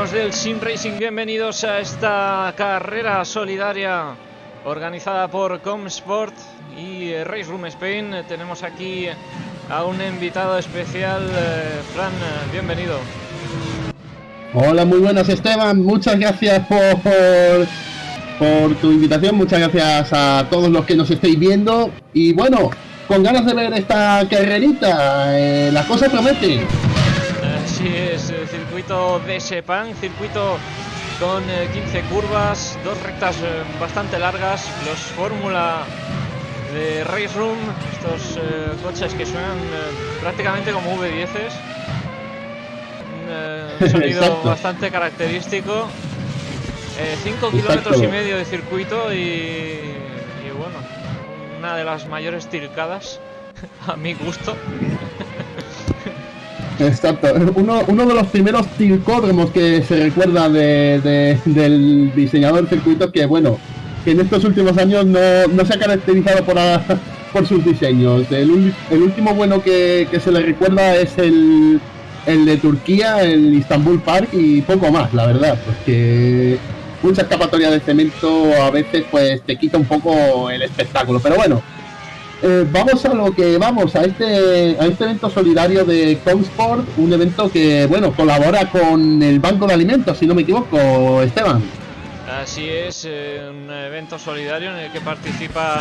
Amigos del Sim Racing, bienvenidos a esta carrera solidaria organizada por Comsport y Race Room Spain. Tenemos aquí a un invitado especial, eh, Fran, bienvenido. Hola, muy buenas Esteban, muchas gracias por, por, tu invitación, muchas gracias a todos los que nos estéis viendo y bueno, con ganas de ver esta carrerita, eh, las cosas prometen. Es, el circuito de Sepang, circuito con 15 eh, curvas, dos rectas eh, bastante largas, los Fórmula de Race Room, estos eh, coches que suenan prácticamente como V10s, un sonido bastante característico, 5 kilómetros y medio de circuito y, y bueno, una de las mayores tilcadas a mi gusto. Exacto, uno, uno de los primeros tilcódromos que se recuerda de, del diseñador de circuitos que, bueno, que en estos últimos años no, no se ha caracterizado por, por sus diseños. El, el último bueno que, que, se le recuerda es el, el de Turquía, el Istanbul Park y poco más, la verdad, porque mucha escapatoria de cemento a veces pues te quita un poco el espectáculo. Pero bueno, eh, vamos a lo que vamos, a este, a este evento solidario de Comsport, un evento que, bueno, colabora con el Banco de Alimentos, si no me equivoco, Esteban. Así es, eh, un evento solidario en el que participa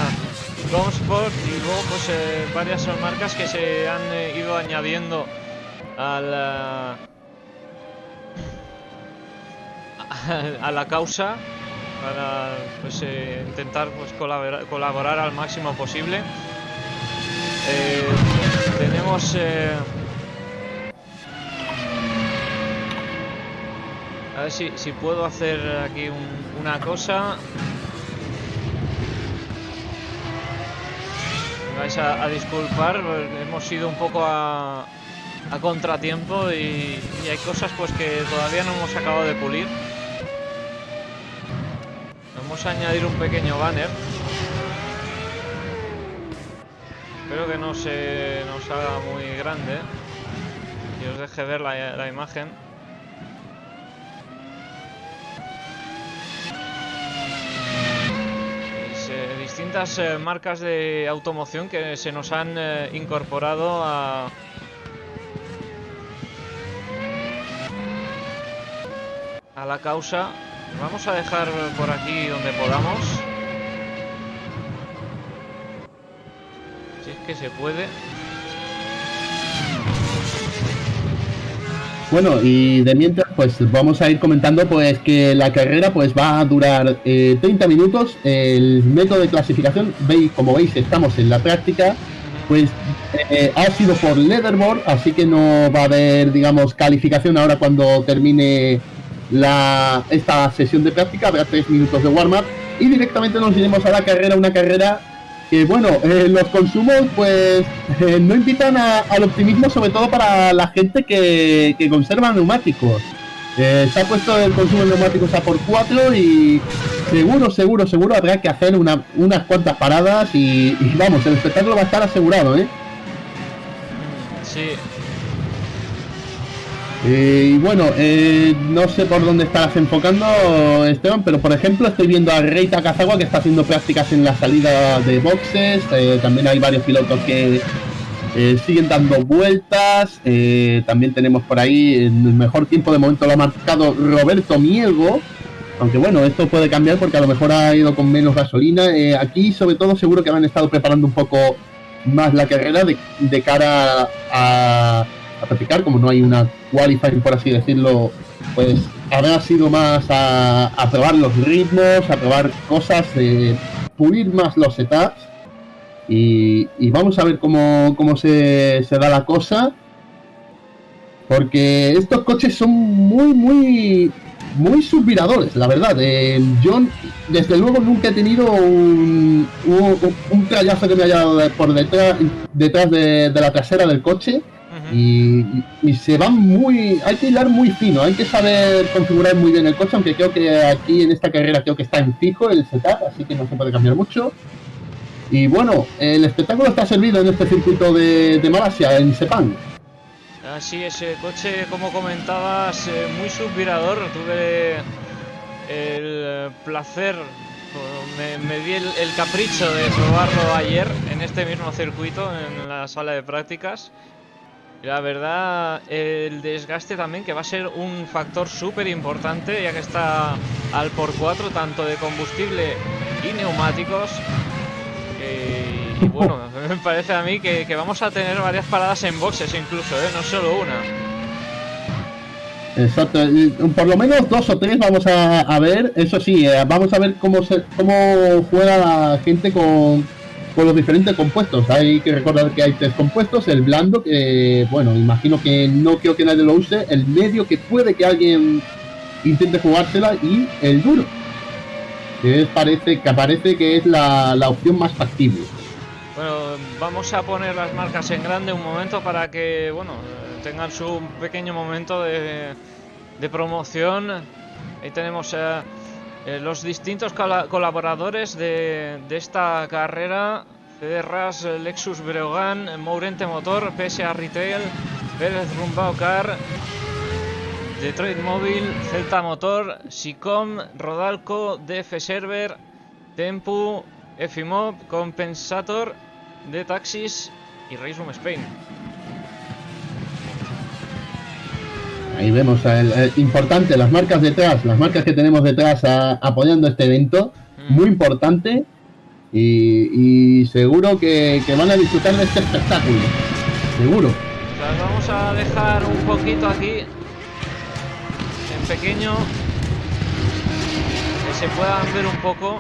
Comsport y luego pues eh, varias marcas que se han ido añadiendo a la, a la causa para pues, intentar pues, colaborar, colaborar al máximo posible. Eh, tenemos... Eh, a ver si, si puedo hacer aquí una cosa. Me vais a, disculpar, hemos ido un poco a, a contratiempo y, y, hay cosas pues que todavía no hemos acabado de pulir. Vamos a añadir un pequeño banner. Espero que no se nos haga muy grande y os deje ver la, imagen. Eh, distintas eh, marcas de automoción que se nos han eh, incorporado a, a la causa. Vamos a dejar por aquí donde podamos. que se puede. Bueno, y de mientras, pues vamos a ir comentando pues que la carrera pues va a durar 30 eh, minutos. El método de clasificación, veis, como veis, estamos en la práctica, pues eh, ha sido por leaderboard, así que no va a haber, digamos, calificación ahora cuando termine la, esta sesión de práctica, habrá 3 minutos de warm-up y directamente nos iremos a la carrera, una carrera que bueno, eh, los consumos pues eh, no invitan al optimismo, sobre todo para la gente que, conserva neumáticos. Eh, se ha puesto el consumo de neumáticos a por 4 y seguro, seguro, seguro habrá que hacer una, unas cuantas paradas y, y, vamos, el espectáculo va a estar asegurado, ¿eh? Sí, y bueno, eh, no sé por dónde estarás enfocando, Esteban, pero por ejemplo estoy viendo a Rey Takazawa que está haciendo prácticas en la salida de boxes. Eh, también hay varios pilotos que eh, siguen dando vueltas. también tenemos por ahí el mejor tiempo de momento lo ha marcado Roberto Miego. Aunque bueno, esto puede cambiar porque a lo mejor ha ido con menos gasolina. aquí sobre todo seguro que han estado preparando un poco más la carrera de cara a a practicar, como no hay una qualifying, por así decirlo, pues habrá sido más a, probar los ritmos, a probar cosas, de pulir más los setups. Y, vamos a ver cómo, cómo se, se, da la cosa. Porque estos coches son muy, muy, muy suspiradores, la verdad. Eh, yo, desde luego, nunca he tenido un, un, un que me haya dado por detrás, detrás de, de la trasera del coche y, se van muy. Hay que hilar muy fino, hay que saber configurar muy bien el coche, aunque creo que aquí en esta carrera creo que está en fijo el setup, así que no se puede cambiar mucho. Y bueno, el espectáculo está servido en este circuito de, Malasia, en Sepang. Así es, el coche, como comentabas, eh, muy subvirador. Tuve el placer, me, di el, el, capricho de probarlo ayer en este mismo circuito, en la sala de prácticas. La verdad, el desgaste también, que va a ser un factor súper importante, ya que está al por 4, tanto de combustible y neumáticos. y bueno, me parece a mí que, vamos a tener varias paradas en boxes incluso, ¿eh? no solo una. Exacto, por lo menos dos o tres vamos a, ver, eso sí, eh, vamos a ver cómo, se, cómo juega la gente con, con los diferentes compuestos. Hay que recordar que hay tres compuestos, el blando, que bueno, imagino que no quiero que nadie lo use, el medio que puede que alguien intente jugársela y el duro. Que parece que parece que es la, opción más factible. Bueno, vamos a poner las marcas en grande un momento para que bueno tengan su pequeño momento de, de promoción. Ahí tenemos a eh, los distintos colaboradores de, esta carrera, Cederras, Lexus Breogán, Mourente Motor, PSA Retail, Pérez Rumbao Car, Detroit Móvil, Celta Motor, Sicom, Rodalco, DF Server, Tempu, Efimob, Compensator, de Taxis y Race Spain. Ahí vemos, el, importante, las marcas detrás, las marcas que tenemos detrás apoyando este evento, mm. muy importante y, seguro que, van a disfrutar de este espectáculo, seguro. Las vamos a dejar un poquito aquí, en pequeño, que se puedan ver un poco.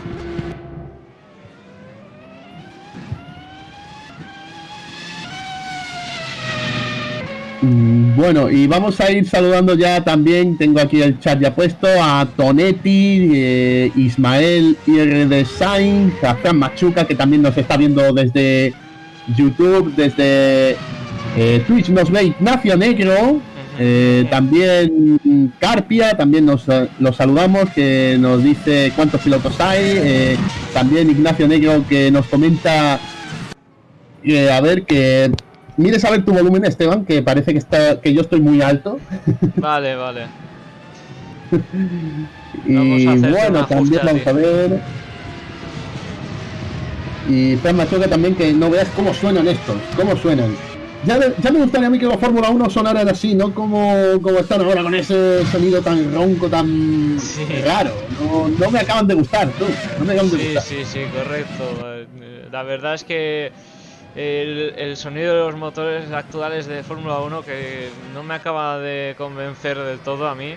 Bueno, y vamos a ir saludando ya también, tengo aquí el chat ya puesto, a Tonetti, eh, Ismael IR Design, a Fran Machuca, que también nos está viendo desde YouTube, desde eh, Twitch. Nos ve Ignacio Negro, eh, también Carpia, también nos, nos, saludamos, que nos dice cuántos pilotos hay, también Ignacio Negro que nos comenta, a ver, que mires a ver tu volumen, Esteban, que parece que está que yo estoy muy alto. Vale, vale. y bueno, también vamos a ver. Y Fran Machuca también que no veas cómo suenan estos, cómo suenan. Ya, ya me gustaría a mí que la Fórmula 1 sonaran así, ¿no? Como, como están ahora con ese sonido tan ronco, tan raro. No, no, me acaban de gustar, tú. No me acaban de gustar. Sí, sí, correcto. La verdad es que el, sonido de los motores actuales de Fórmula 1 que no me acaba de convencer del todo a mí.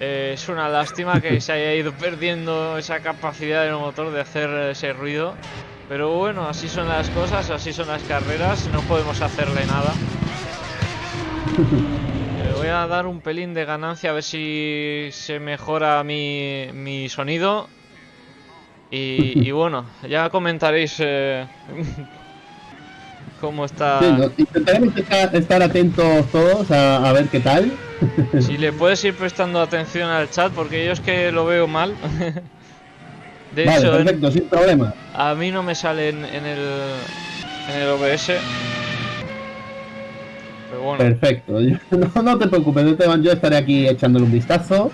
Eh, es una lástima que se haya ido perdiendo esa capacidad del motor de hacer ese ruido. Pero bueno, así son las cosas, así son las carreras, no podemos hacerle nada. Le voy a dar un pelín de ganancia a ver si se mejora mi, mi sonido y, bueno, ya comentaréis eh, cómo está. intentaremos estar, atentos todos a, ver qué tal. si le puedes ir prestando atención al chat, porque yo es que lo veo mal. De hecho, perfecto, sin problema. A mí no me sale en, el, en el OBS. Pero bueno. Perfecto, no, no te preocupes, yo estaré aquí echándole un vistazo.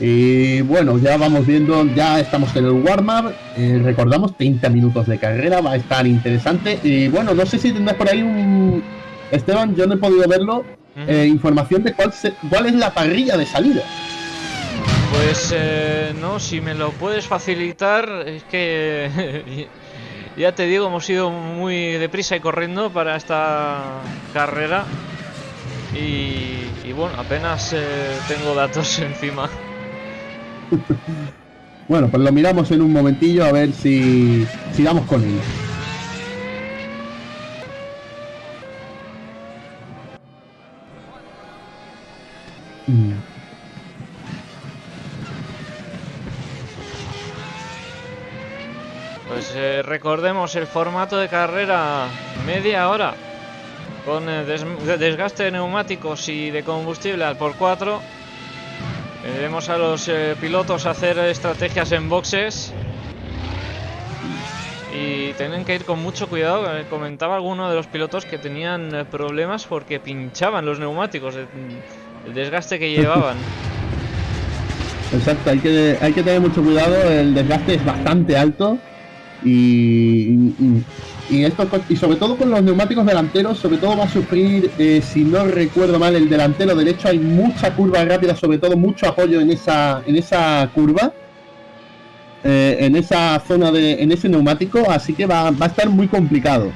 Y bueno, ya vamos viendo, ya estamos en el warm-up. Eh, recordamos 30 minutos de carrera, va a estar interesante. Y bueno, no sé si tendrás por ahí un. Esteban, yo no he podido verlo. Eh, información de cuál, cuál es la parrilla de salida. Pues eh, no, si me lo puedes facilitar, es que ya te digo, hemos ido muy deprisa y corriendo para esta carrera. Y, y bueno, apenas tengo datos encima. bueno, pues lo miramos en un momentillo a ver si, sigamos con él. Pues eh, recordemos el formato de carrera media hora con eh, desgaste de neumáticos y de combustible al por 4 Vemos a los eh, pilotos hacer estrategias en boxes. y tienen que ir con mucho cuidado. Eh, Comentaba alguno de los pilotos que tenían eh, problemas porque pinchaban los neumáticos, el desgaste que llevaban. Exacto, hay que, hay que tener mucho cuidado, el desgaste es bastante alto y esto, con- y sobre todo con los neumáticos delanteros, sobre todo va a sufrir, eh, si no recuerdo mal, el delantero derecho, hay mucha curva rápida, sobre todo mucho apoyo en esa, en esa curva, eh, en esa zona de, en ese neumático, así que va, va a estar muy complicado.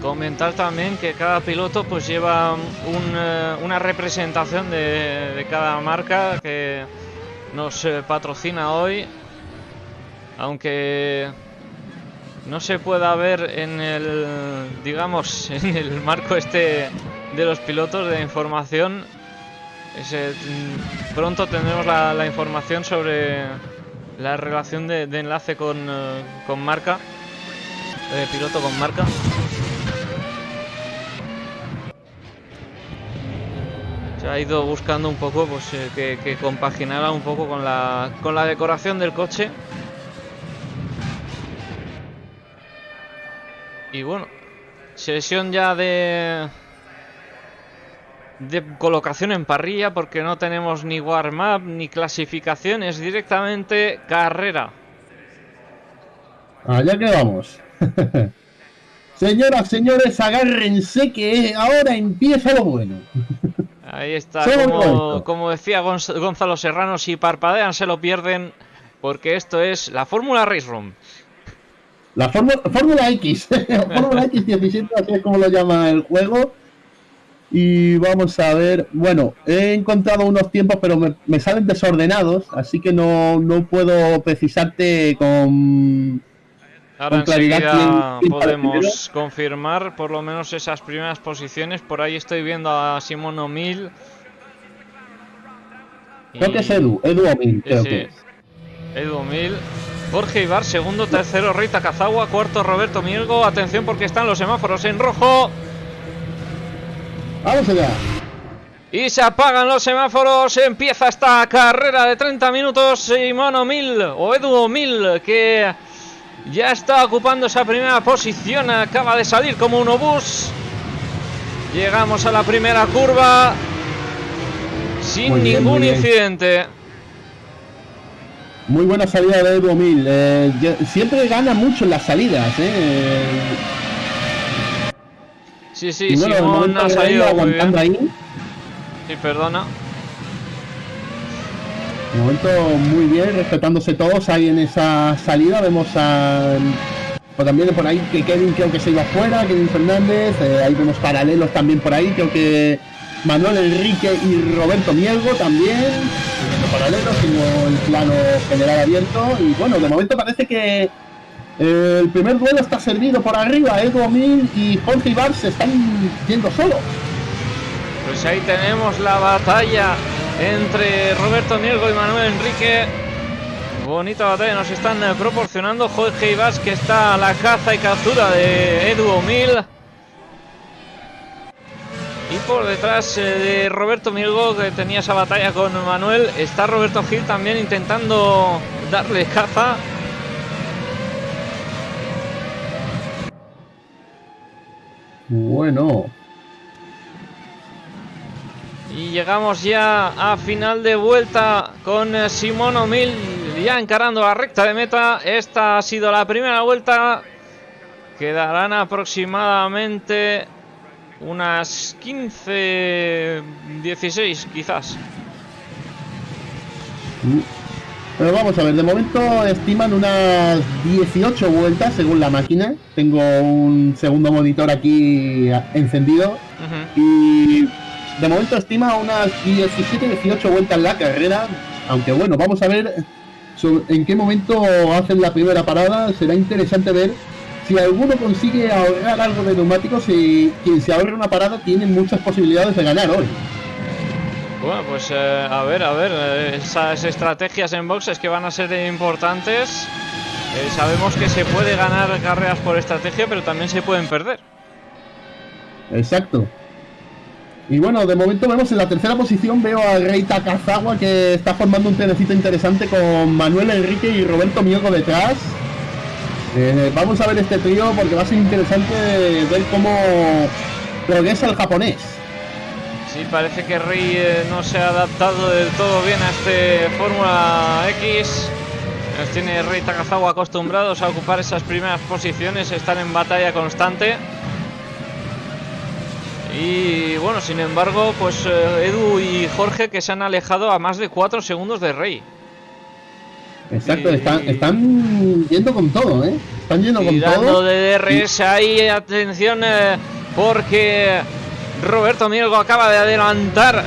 Comentar también que cada piloto pues lleva eh, una representación de, cada marca que nos patrocina hoy. Aunque no se pueda ver en el, digamos, en el marco este de los pilotos de información. mm, pronto tendremos la, información sobre la relación de, enlace con, eh, con marca, de piloto con marca. Se ha ido buscando un poco pues eh, que, que compaginara un poco con la, con la decoración del coche. Y bueno, sesión ya de de colocación en parrilla porque no tenemos ni warm-up ni clasificación, es directamente carrera. Allá que vamos. Señoras, señores, agárrense que ahora empieza lo bueno. Ahí está, como, como decía Gonz- Gonzalo Serrano, si parpadean se lo pierden porque esto es la Fórmula Race Room. La Fórmula Fórmula X, Fórmula X17, así es como lo llama el juego. Y vamos a ver, bueno, he encontrado unos tiempos, pero me, me salen desordenados, así que no, no puedo precisarte con... Ahora enseguida ¿quién- quién para podemos confirmar por lo menos esas primeras posiciones. Por ahí estoy viendo a Simón O'Mill. Creo que Y- es Edu, Edu Omin, creo sí. que es. Edu Mil. Jorge Ibar, segundo, tercero, Rita Cazagua, cuarto, Roberto Mielgo. Atención porque están los semáforos en rojo. Vamos allá. Y se apagan los semáforos. Empieza esta carrera de 30 minutos. Simón O'Mill o Edu O'Mill que ya está ocupando esa primera posición. Acaba de salir como un obús. Llegamos a la primera curva sin bien, ningún incidente. Muy buena salida de Edu Omin. eh, siempre gana mucho en las salidas, ¿eh? Sí, sí, y bueno, Simón ha muy aguantando bien. ahí. Sí, perdona. De momento muy bien, respetándose todos ahí en esa salida. Vemos a. O también por ahí que Kevin creo que se iba fuera, Kevin Fernández. eh, ahí vemos paralelos también por ahí. Creo que Manuel Enrique y Roberto Mielgo también. Paralelos, sino el plano general abierto. Y bueno, de momento parece que eh, el primer duelo está servido por arriba. Edu y Jorge Ibar se están yendo solo. Pues ahí tenemos la batalla entre Roberto Mielgo y Manuel Enrique. Bonita batalla nos están eh, proporcionando Jorge Ibas que está a la caza y captura de Edu. Y por detrás eh, de Roberto Mielgo que tenía esa batalla con Manuel está Roberto Gil también intentando darle caza. Bueno, Y llegamos ya a final de vuelta con eh, Simón O'Mill ya encarando la recta de meta. Esta ha sido la primera vuelta. Quedarán aproximadamente unas 15, 16 quizás. Pero vamos a ver, de momento estiman unas 18 vueltas según la máquina. Tengo un segundo monitor aquí encendido y de momento estima unas 17-18 vueltas la carrera. Aunque bueno, vamos a ver sobre- en qué momento hacen la primera parada. Será interesante ver si alguno consigue ahorrar algo de neumáticos y quien se ahorre una parada tiene muchas posibilidades de ganar hoy. Bueno, pues eh, a ver, a ver, eh, esas estrategias en boxes que van a ser importantes. Eh, sabemos que se puede ganar carreras por estrategia, pero también se pueden perder. Exacto. Y bueno, de momento vemos en la tercera posición veo a Rey Takazawa que está formando un trenecito interesante con Manuel Enrique y Roberto Mielgo detrás. Eh, vamos a ver este trío porque va a ser interesante ver cómo progresa el japonés. Sí, parece que Rey eh, no se ha adaptado del todo bien a este Fórmula X. Nos tiene Rey Takazawa acostumbrados a ocupar esas primeras posiciones, están en batalla constante. Y bueno, sin embargo, pues eh, Edu y Jorge que se han alejado a más de 4 segundos de Rey. Exacto, están, están yendo con todo, ¿eh? Están yendo con todo. de DRS ahí, atención, eh, porque Roberto Mielgo acaba de adelantar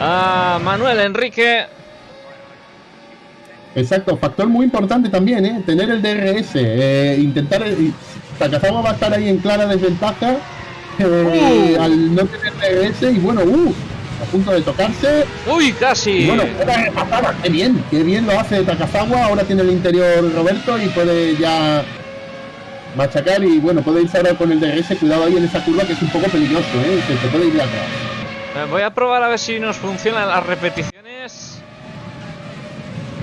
a Manuel Enrique. Exacto, factor muy importante también, ¿eh? Tener el DRS, eh, intentar... Takazawa va a estar ahí en clara desventaja eh, uh. al no tener DRS y bueno, uh, a punto de tocarse. Uy, casi. bueno, qué bien, qué bien lo hace Takazawa, ahora tiene el interior Roberto y puede ya machacar y bueno, puede irse ahora con el DRS, cuidado ahí en esa curva que es un poco peligroso, ¿eh? se te puede ir atrás. Eh, voy a probar a ver si nos funcionan las repeticiones.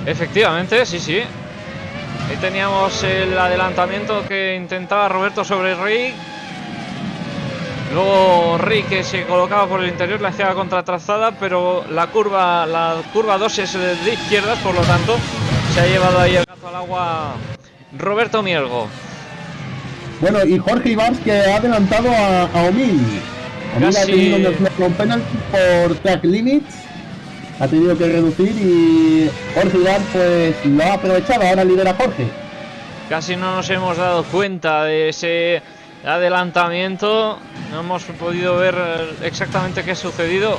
Efectivamente, sí, sí. Ahí teníamos el adelantamiento que intentaba Roberto sobre Rey. Luego Rey que se colocaba por el interior, le hacía la contratrazada, pero la curva, la curva 2 es de izquierdas, por lo tanto, se ha llevado ahí el gato al agua Roberto Mielgo. Bueno, y Jorge Ibars que ha adelantado a, a Omil. Omil ha tenido un penalty por track limits. Ha tenido que reducir y Jorge Ibars pues lo ha aprovechado. Ahora lidera Jorge. Casi no nos hemos dado cuenta de ese adelantamiento. No hemos podido ver exactamente qué ha sucedido.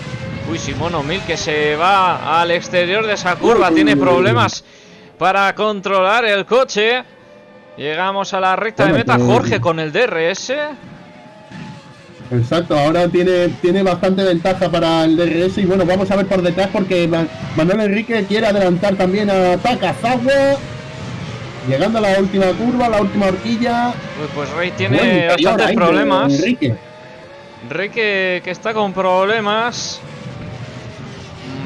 Uy, Simón Omil que se va al exterior de esa curva. Tiene problemas para controlar el coche. Llegamos a la recta de meta. Jorge con el DRS. Exacto, ahora tiene, tiene bastante ventaja para el DRS y bueno, vamos a ver por detrás porque Manuel Enrique quiere adelantar también a Takazawa. Llegando a la última curva, la última horquilla. Pues, Rey tiene bastantes problemas. Enrique. Rey que, está con problemas.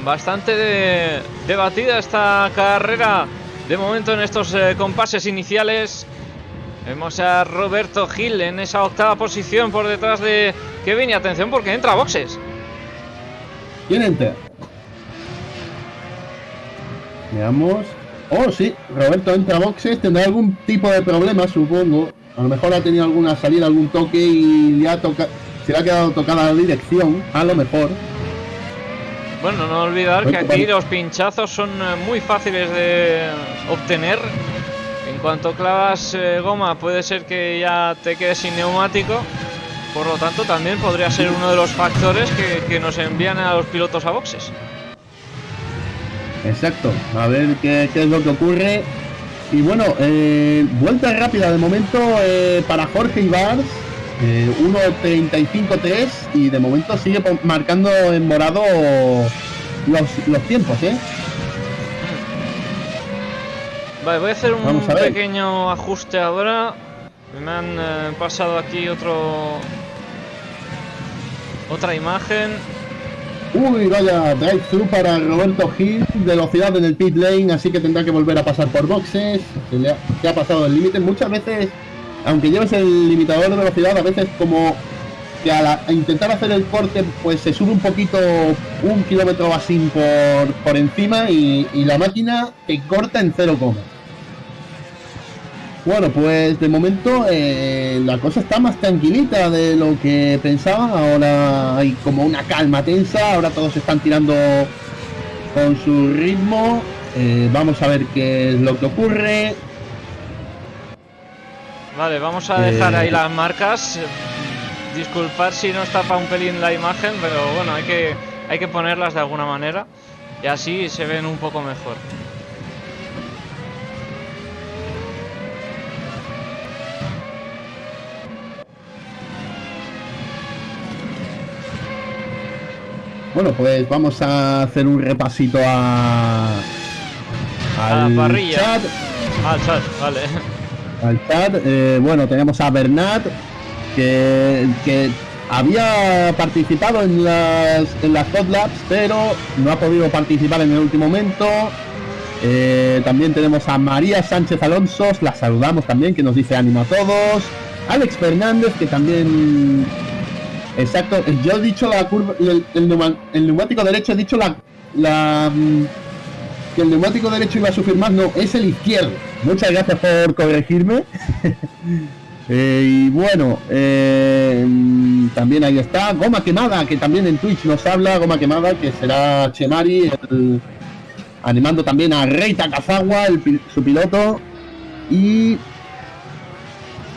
Bastante debatida esta carrera de momento en estos eh, compases iniciales. Vemos a Roberto Gil en esa octava posición por detrás de Kevin. Y atención porque entra a boxes. ¿Quién entra? Veamos. Oh, sí, Roberto entra a boxes. Tendrá algún tipo de problema, supongo. A lo mejor ha tenido alguna salida, algún toque y le ha tocado. Se le ha quedado tocada la dirección, a lo mejor. Bueno, no olvidar que aquí los pinchazos son eh, muy fáciles de obtener. En cuanto clavas eh, goma puede ser que ya te quedes sin neumático. Por lo tanto, también podría ser uno de los factores que, nos envían a los pilotos a boxes. Exacto, a ver qué, es lo que ocurre. Y bueno, eh, vuelta rápida de momento para Jorge Ibars. 1.35.3 y de momento sigue marcando en morado los, tiempos, ¿eh? Vale, voy a hacer un pequeño ajuste ahora. Me han eh, pasado aquí otro otra imagen. Uy, vaya, drive-thru para Roberto Gil, velocidad en el pit lane, así que tendrá que volver a pasar por boxes. Se le ha pasado el límite. Muchas veces aunque lleves el limitador de velocidad, a veces como que a, intentar hacer el corte, pues se sube un poquito, un kilómetro así por, por encima y, la máquina te corta en cero coma. Bueno, pues de momento eh, la cosa está más tranquilita de lo que pensaba. Ahora hay como una calma tensa. Ahora todos están tirando con su ritmo. Eh, vamos a ver qué es lo que ocurre. Vale, vamos a dejar ahí eh, las marcas. Disculpad si no está para un pelín la imagen, pero bueno, hay que, hay que ponerlas de alguna manera. Y así se ven un poco mejor. Bueno, pues vamos a hacer un repasito a, a la parrilla. Chat. Al chat, vale al chat. Eh, bueno, tenemos a Bernat, que, que había participado en las, en las Labs, pero no ha podido participar en el último momento. Eh, también tenemos a María Sánchez Alonso, la saludamos también, que nos dice ánimo a todos. Alex Fernández, que también... Exacto, yo he dicho la curva, el, neumático derecho, he dicho la, la mm, que el neumático derecho iba a sufrir más, no, es el izquierdo. Muchas gracias por corregirme. Eh, y bueno, eh, también ahí está Goma Quemada, que también en Twitch nos habla, Goma Quemada, que será Chemari, animando también a Rey Takazawa, su piloto. Y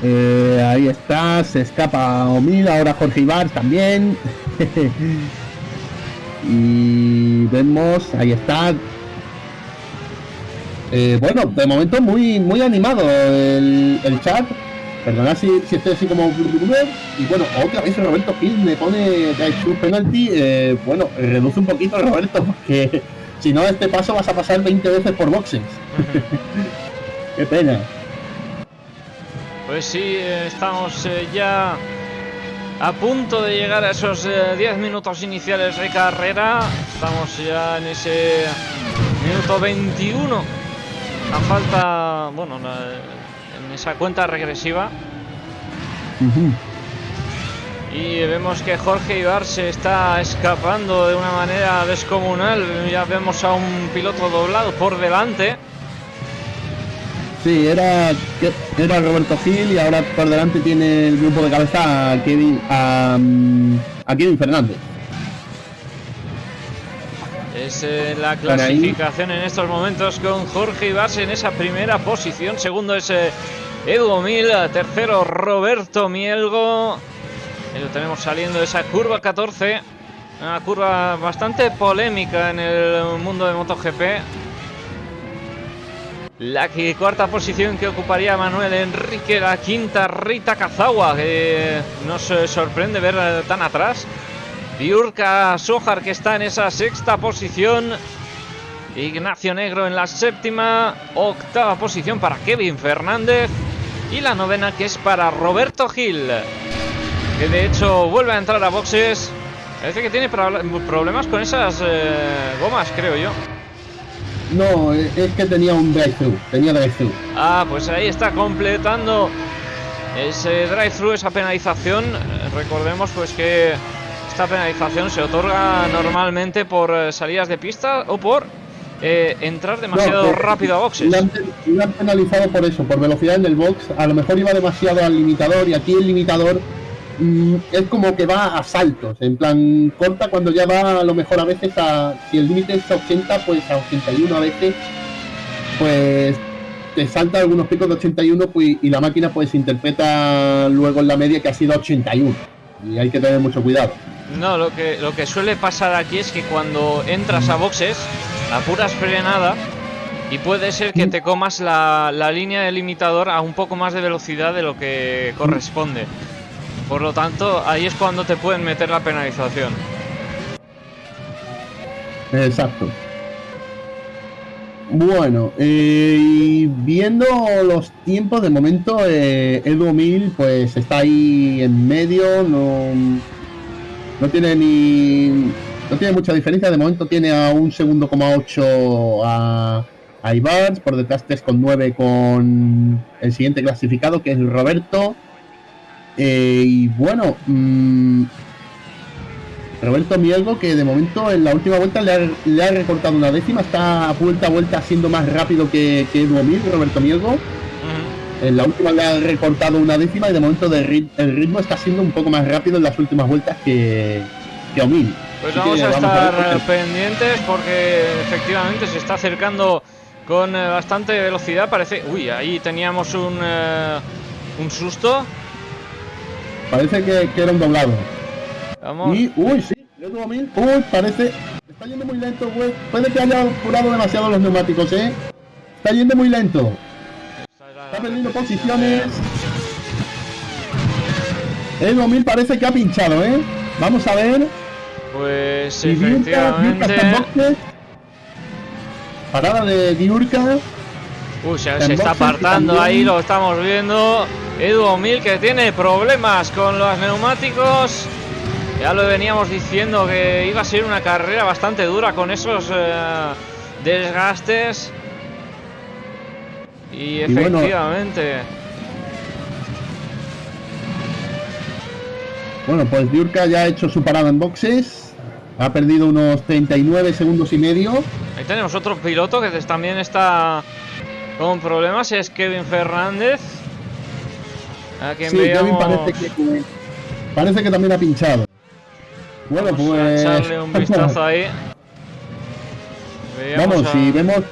eh, ahí está, se escapa Omil, ahora Jorge Ibar también. y vemos, ahí está. bueno, de momento muy muy animado el, el chat. Perdona si, estoy así como... Y bueno, otra vez Roberto Gil me pone su penalty. Eh, bueno, reduce un poquito Roberto, porque si no, este paso vas a pasar 20 veces por boxes. Qué pena. Pues sí, estamos eh, ya a punto de llegar a esos 10 eh, minutos iniciales de carrera. Estamos ya en ese minuto 21. A falta, bueno, esa cuenta regresiva. Y vemos que Jorge Ibar se está escapando de una manera descomunal. Ya vemos a un piloto doblado por delante. Sí, era, era Roberto Gil y ahora por delante tiene el grupo de cabeza a Kevin, a, a Kevin Fernández. Es eh, la clasificación en estos momentos con Jorge Ibas en esa primera posición. Segundo es eh, Edu Mil. Tercero Roberto Mielgo. Y lo tenemos saliendo de esa curva 14. Una curva bastante polémica en el mundo de MotoGP. La cuarta posición que ocuparía Manuel Enrique, la quinta Rita Kazawa, que nos eh, sorprende ver tan atrás. Diurka Sojar que está en esa sexta posición. Ignacio Negro en la séptima. Octava posición para Kevin Fernández. Y la novena que es para Roberto Gil. Que de hecho vuelve a entrar a boxes. Parece que tiene problemas con esas eh, gomas, creo yo. No, es que tenía un drive-thru. Tenía drive-thru. Ah, pues ahí está completando ese drive-thru, esa penalización. Recordemos pues que esta penalización se otorga normalmente por eh, salidas de pista o por eh, entrar demasiado rápido a boxes. Le han, penalizado por eso, por velocidad en el box. A lo mejor iba demasiado al limitador y aquí el limitador mm, es como que va a saltos. En plan, corta cuando ya va a lo mejor a veces a. Si el límite es 80, pues a 81 a veces. Pues te salta algunos picos de 81 pues, y la máquina pues interpreta luego en la media que ha sido 81. Y hay que tener mucho cuidado. No, lo que, lo que suele pasar aquí es que cuando entras a boxes, apuras frenada y puede ser que te comas la, la línea del limitador a un poco más de velocidad de lo que corresponde. Por lo tanto, ahí es cuando te pueden meter la penalización. Exacto. Bueno, eh, viendo los tiempos, de momento eh, Edu Mil pues está ahí en medio, no, no tiene ni. No tiene mucha diferencia. De momento tiene a un segundo coma 8 a, a Ibars. Por detrás 3,9 con el siguiente clasificado, que es Roberto. Eh, y bueno, mm, Roberto Mielgo, que de momento en la última vuelta le ha, recortado una décima. Está a vuelta a vuelta siendo más rápido que, que Edu Roberto Mielgo. En la última le ha recortado una décima y de momento el ritmo está siendo un poco más rápido en las últimas vueltas que, que Omil. Pues vamos a estar pendientes porque efectivamente se está acercando con eh, bastante velocidad. Parece. Uy, ahí teníamos un, eh, un susto. Parece que, era un doblado. Vamos. Y, uy, sí, Uy, parece. Está yendo muy lento, güey. Puede que haya curado demasiado los neumáticos, ¿eh? Está yendo muy lento. Está perdiendo posiciones. El 2000 parece que ha pinchado, ¿eh? Vamos a ver. Pues efectivamente. Parada de Diurka. Uy, se, está apartando ahí, lo estamos viendo. Edu Mil que tiene problemas con los neumáticos. Ya lo veníamos diciendo que iba a ser una carrera bastante dura con esos eh, desgastes. Y efectivamente. Bueno, pues Diurka ya ha hecho su parada en boxes. Ha perdido unos 39 segundos y medio. Ahí tenemos otro piloto que también está con problemas. Es Kevin Fernández. A quien sí, Kevin parece que, parece que también ha pinchado. Bueno, Vamos pues. A echarle un vistazo ahí. Vamos, si vemos.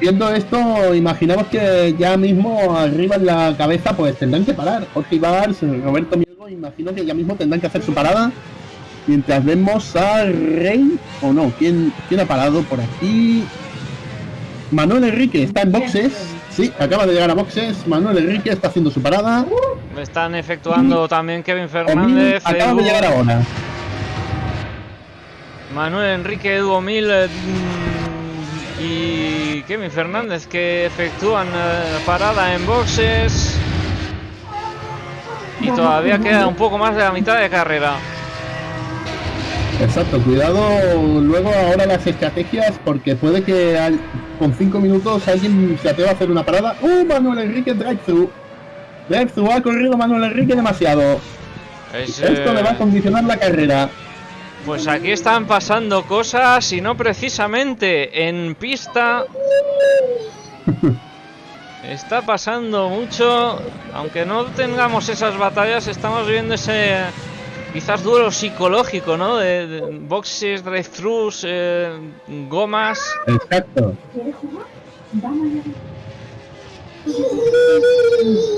Viendo esto, imaginamos que ya mismo arriba en la cabeza, pues tendrán que parar. Jorge Ibars, Roberto Mielgo, imagino que ya mismo tendrán que hacer su parada. Mientras vemos a Rey, o no, ¿quién, quién ha parado por aquí? Manuel Enrique está en boxes. Sí, acaba de llegar a boxes. Manuel Enrique está haciendo su parada. Me están efectuando también Kevin Fernández. Acaba de llegar ahora. Manuel Enrique, Edu Mil eh, y Kevin Fernández que efectúan eh, parada en boxes. Y todavía queda un poco más de la mitad de carrera. Exacto, cuidado luego ahora las estrategias porque puede que con 5 minutos alguien se atreva a hacer una parada. ¡Uh! Manuel Enrique drive-thru. Drive-thru ha corrido Manuel Enrique demasiado. Esto le va a condicionar la carrera. Pues aquí están pasando cosas y no precisamente en pista. Está pasando mucho, aunque no tengamos esas batallas, estamos viendo ese quizás duelo psicológico, ¿no? De, boxes, drive-thrus, eh, gomas. Exacto.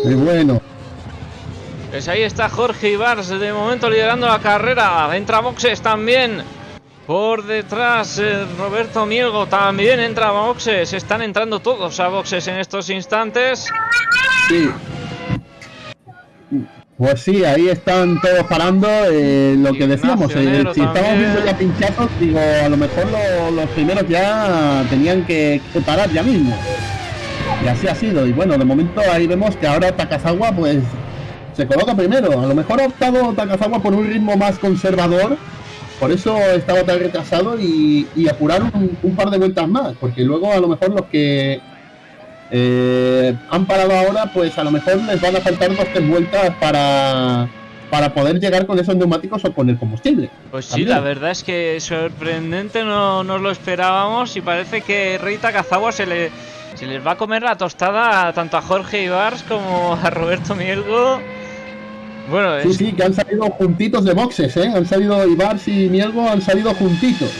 Muy bueno. Pues ahí está Jorge Ibars de momento liderando la carrera. Entra boxes también. Por detrás eh, Roberto Mielgo también entra a boxes. Están entrando todos a boxes en estos instantes. Sí. Pues sí, ahí están todos parando. Eh, lo que decíamos, eh, si estamos viendo ya pinchazos, digo, a lo mejor los primeros ya tenían que, que, parar ya mismo. Y así ha sido. Y bueno, de momento ahí vemos que ahora Takazawa pues se coloca primero. A lo mejor ha optado Takazawa por un ritmo más conservador, por eso estaba tan retrasado y, apurar un, par de vueltas más, porque luego a lo mejor los que eh, han parado ahora, pues a lo mejor les van a faltar dos tres vueltas para para poder llegar con esos neumáticos o con el combustible. Pues sí, la verdad es que sorprendente, no nos lo esperábamos y parece que Rey Takazawa se le se les va a comer la tostada tanto a Jorge Ibars como a Roberto Mielgo. Bueno, sí, sí, que han salido juntitos de boxes, ¿eh? Han salido Ibars y Mielgo, han salido juntitos.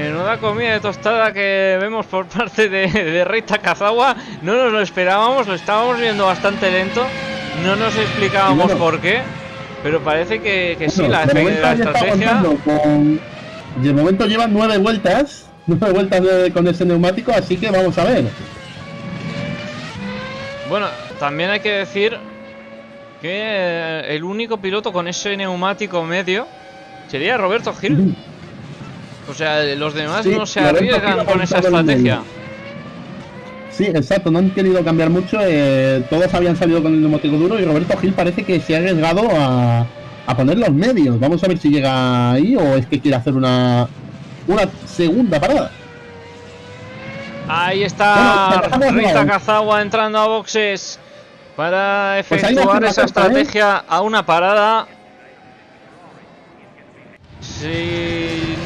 Menuda comida de tostada que vemos por parte de, de Rey Takazawa. No nos lo esperábamos, lo estábamos viendo bastante lento. No nos explicábamos por qué. Pero parece que, que sí, la, estrategia. Y de momento llevan nueve vueltas. Nueve vueltas con ese neumático, así que vamos a ver. Bueno, también hay que decir que eh, el único piloto con ese neumático medio sería Roberto Gil. O sea, los demás no se arriesgan con esa estrategia. Sí, exacto, no han querido cambiar mucho. Eh, todos habían salido con el neumático duro y Roberto Gil parece que se ha arriesgado a, a poner los medios. Vamos a ver si llega ahí o es que quiere hacer una, una segunda parada. Ahí está Rita Kazawa entrando a boxes para pues efectuar esa estrategia a una parada. Si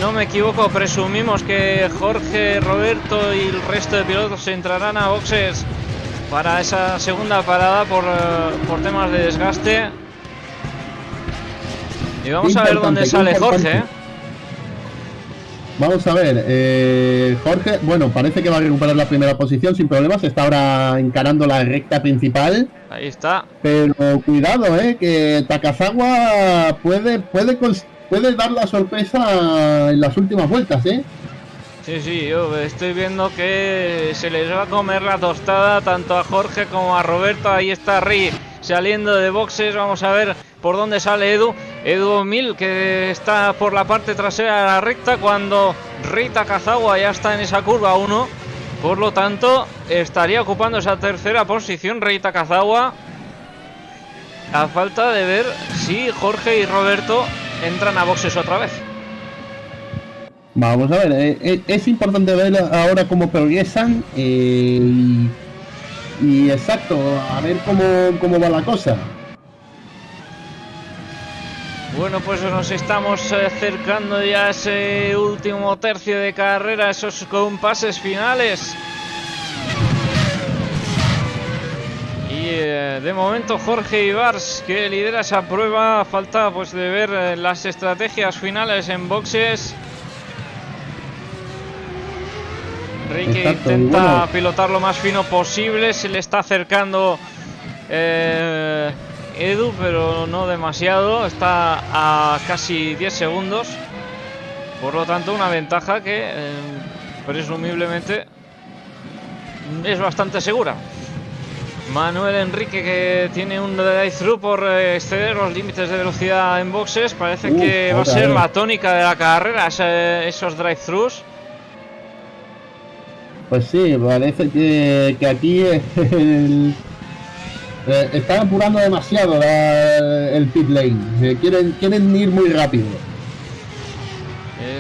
no me equivoco, presumimos que Jorge, Roberto y el resto de pilotos entrarán a boxes para esa segunda parada por, eh, por temas de desgaste. Y vamos a ver dónde sale Jorge. ¿eh? Vamos a ver, eh, Jorge, bueno, parece que va a recuperar la primera posición sin problemas, está ahora encarando la recta principal. Ahí está. Pero cuidado, eh, que Takazawa puede, puede, puede dar la sorpresa en las últimas vueltas, eh. Sí, sí, yo estoy viendo que se les va a comer la tostada tanto a Jorge como a Roberto. Ahí está Ri saliendo de boxes. Vamos a ver por dónde sale Edu. Edu Mil que está por la parte trasera de la recta cuando Rita Kazawa ya está en esa curva 1. Por lo tanto, estaría ocupando esa tercera posición Rita Kazawa. A falta de ver si Jorge y Roberto entran a boxes otra vez. Vamos a ver, eh, eh, es importante ver ahora cómo progresan eh, y, y, exacto, a ver cómo, cómo va la cosa. Bueno, pues nos estamos acercando ya a ese último tercio de carrera, esos compases finales. De momento Jorge Ibars que lidera esa prueba, falta pues de ver las estrategias finales en boxes. Ricky intenta pilotar lo más fino posible, se le está acercando eh, Edu, pero no demasiado, está a casi 10 segundos, por lo tanto una ventaja que eh, presumiblemente es bastante segura. Manuel Enrique que tiene un drive-thru por eh, exceder los límites de velocidad en boxes, parece que va a ser la tónica de la carrera, esos drive-thrus. Pues sí, parece que, que aquí el, eh, están apurando demasiado el pit lane. Eh, quieren, quieren ir muy rápido.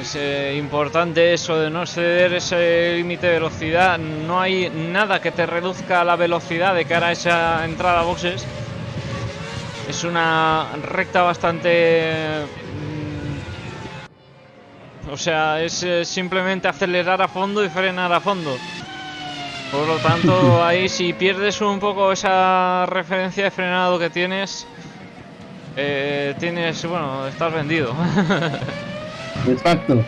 Es eh, importante eso de no ceder ese límite de velocidad. No hay nada que te reduzca la velocidad de cara a esa entrada a boxes. Es una recta bastante... Mm, o sea, es simplemente acelerar a fondo y frenar a fondo. Por lo tanto, ahí si pierdes un poco esa referencia de frenado que tienes, eh, tienes, bueno, estás vendido. Exacto.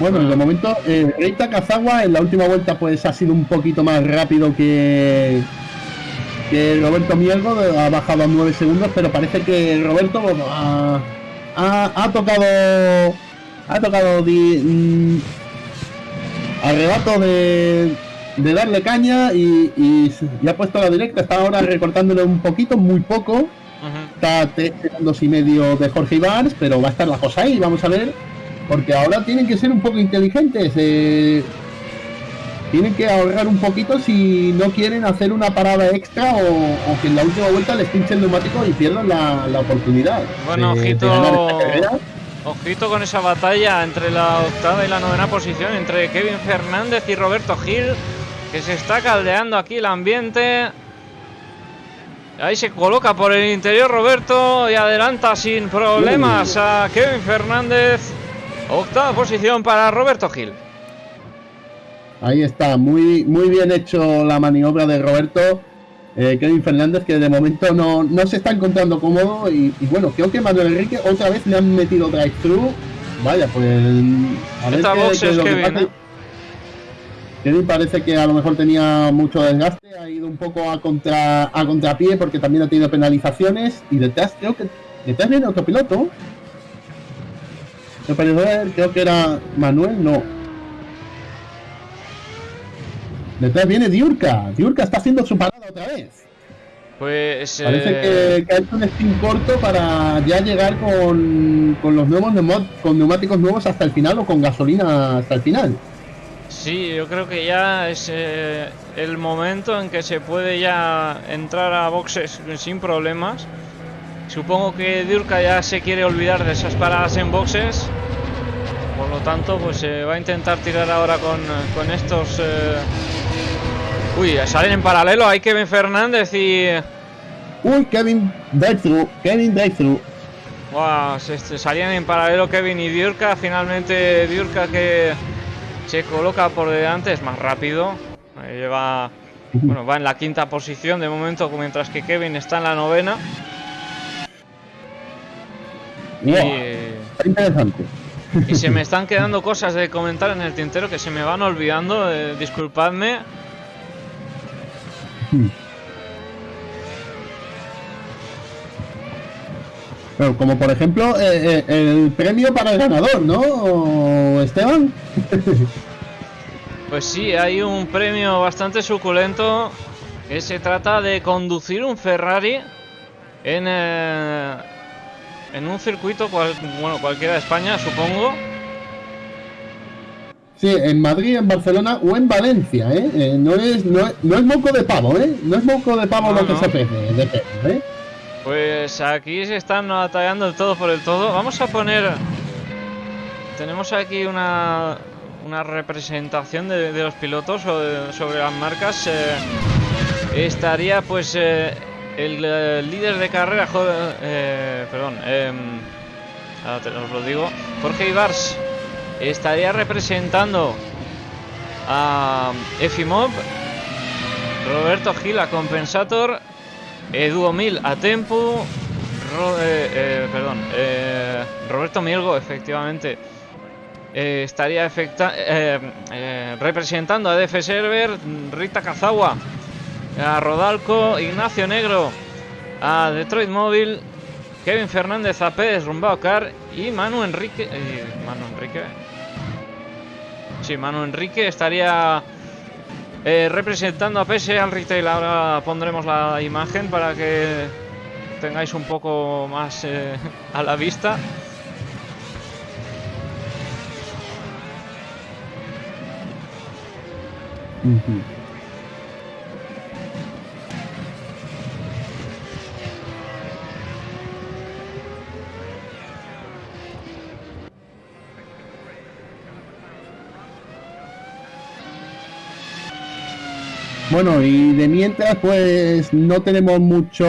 Bueno, en el momento, eh, Reita Kazawa en la última vuelta pues ha sido un poquito más rápido que, Roberto Mielgo, ha bajado a 9 segundos, pero parece que Roberto ha, tocado ha tocado mm, arrebato de, de darle caña y, y, ha puesto la directa, está ahora recortándole un poquito, muy poco. Está a 3 segundos y medio de Jorge Ibars, pero va a estar la cosa ahí, vamos a ver porque ahora tienen que ser un poco inteligentes. Eh, tienen que ahorrar un poquito si no quieren hacer una parada extra o, que en la última vuelta les pinche el neumático y pierdan la, oportunidad. Bueno, ojito, ojito con esa batalla entre la octava y la novena posición, entre Kevin Fernández y Roberto Gil, que se está caldeando aquí el ambiente. Ahí se coloca por el interior Roberto y adelanta sin problemas a Kevin Fernández. Octava posición para Roberto Gil. Ahí está, muy, muy bien hecho la maniobra de Roberto. Eh, Kevin Fernández, que de momento no, se está encontrando cómodo. Y, bueno, creo que Manuel Enrique otra vez le han metido drive-thru. Vaya, pues. A ver qué, es lo que ¿eh? Kevin parece que a lo mejor tenía mucho desgaste, ha ido un poco a contra a contrapié porque también ha tenido penalizaciones. Y detrás creo que detrás viene otro piloto. Me parece creo que era Manuel, no. Detrás viene Diurka. Diurka está haciendo su parada otra vez. Pues. Parece que, que, ha hecho un spin corto para ya llegar con, con los nuevos con neumáticos nuevos hasta el final o con gasolina hasta el final. Sí, yo creo que ya es eh, el momento en que se puede ya entrar a boxes sin problemas. Supongo que Diurka ya se quiere olvidar de esas paradas en boxes. Por lo tanto, pues se va a intentar tirar ahora con, estos... Uy, salen en paralelo. Hay Kevin Fernández y... Uy, Kevin drive Kevin drive Wow, se, salían en paralelo Kevin y Diurka. Finalmente Diurka que se coloca por delante, es más rápido. Lleva, bueno, va en la quinta posición de momento, mientras que Kevin está en la novena. y, interesante. Y se me están quedando cosas de comentar en el tintero que se me van olvidando. Eh, disculpadme. como por ejemplo eh, eh, el premio para el ganador, ¿no, Esteban? pues sí, hay un premio bastante suculento que se trata de conducir un Ferrari en, en un circuito, bueno, cualquiera de España, supongo. Sí, en Madrid, en Barcelona o en Valencia, ¿eh? eh no, es, no, es, moco de pavo, ¿eh? No es moco de pavo lo que se ofrece, de ¿eh? Pues aquí se están batallando el todo por el todo. Vamos a poner... Tenemos aquí una, una representación de, los pilotos sobre las marcas. Eh, estaría pues el, líder de carrera, perdón, em, ahora os lo digo, Jorge Ibars estaría representando a Efimov, Roberto Gil a Compensator, Edu Mil a Tempo, eh, eh, perdón, eh, Roberto Mielgo, efectivamente, estaría representando a DF Server, Rita Kazawa, a Rodalco, Ignacio Negro, a Detroit Móvil, Kevin Fernández a Pérez Rumbao Car y Manu Enrique. Manu Enrique. Sí, Manu Enrique estaría eh, representando a PS al retail. Ahora pondremos la imagen para que tengáis un poco más eh, a la vista. Bueno, y de mientras, pues no tenemos mucho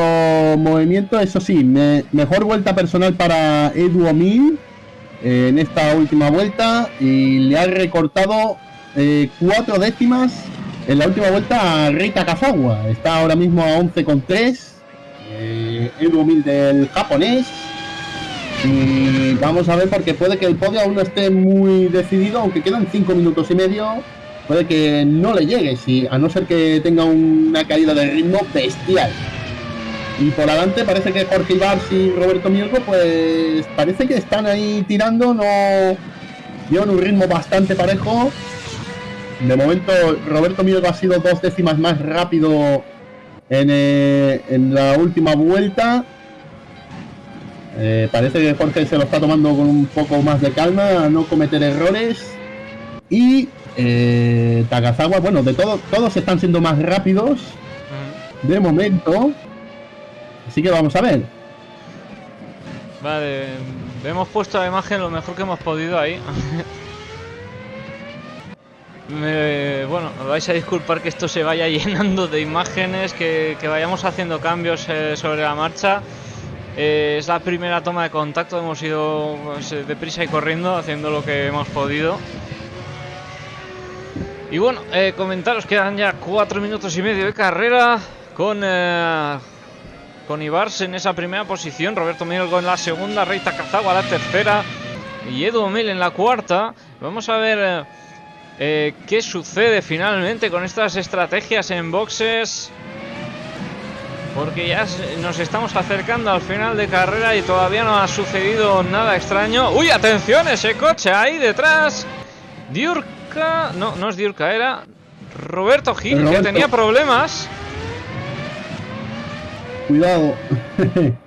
movimiento. Eso sí, mejor vuelta personal para Edu Omil eh, en esta última vuelta. Y le ha recortado eh, cuatro décimas en la última vuelta a Rita Kazawa. Está ahora mismo a 11,3. Eh, Edu del japonés. Y vamos a ver porque puede que el podio aún no esté muy decidido, aunque quedan 5 minutos y medio puede que no le llegue, si, a no ser que tenga una caída de ritmo bestial. Y por adelante parece que Jorge Ibars y Roberto Mielgo, pues parece que están ahí tirando, no llevan un ritmo bastante parejo. De momento Roberto Mielgo ha sido dos décimas más rápido en, eh, la última vuelta. Eh, parece que Jorge se lo está tomando con un poco más de calma, a no cometer errores. Y eh, Takazawa, bueno, de todo, todos están siendo más rápidos de momento. Así que vamos a ver. Vale, hemos puesto la imagen lo mejor que hemos podido ahí. bueno, vais a disculpar que esto se vaya llenando de imágenes, que, vayamos haciendo cambios eh, sobre la marcha. Eh, es la primera toma de contacto, hemos ido pues, deprisa y corriendo, haciendo lo que hemos podido. Y bueno, eh, comentaros, quedan ya cuatro minutos y medio de carrera con, eh, con Ibars en esa primera posición, Roberto Mielgo en la segunda, Reita Cazagua la tercera y Edu Mil en la cuarta. Vamos a ver eh, qué sucede finalmente con estas estrategias en boxes. Porque ya nos estamos acercando al final de carrera y todavía no ha sucedido nada extraño. ¡Uy, atención! Ese coche ahí detrás. Diurk no, no es Diurka, era Roberto Gil, que tenía problemas. Cuidado.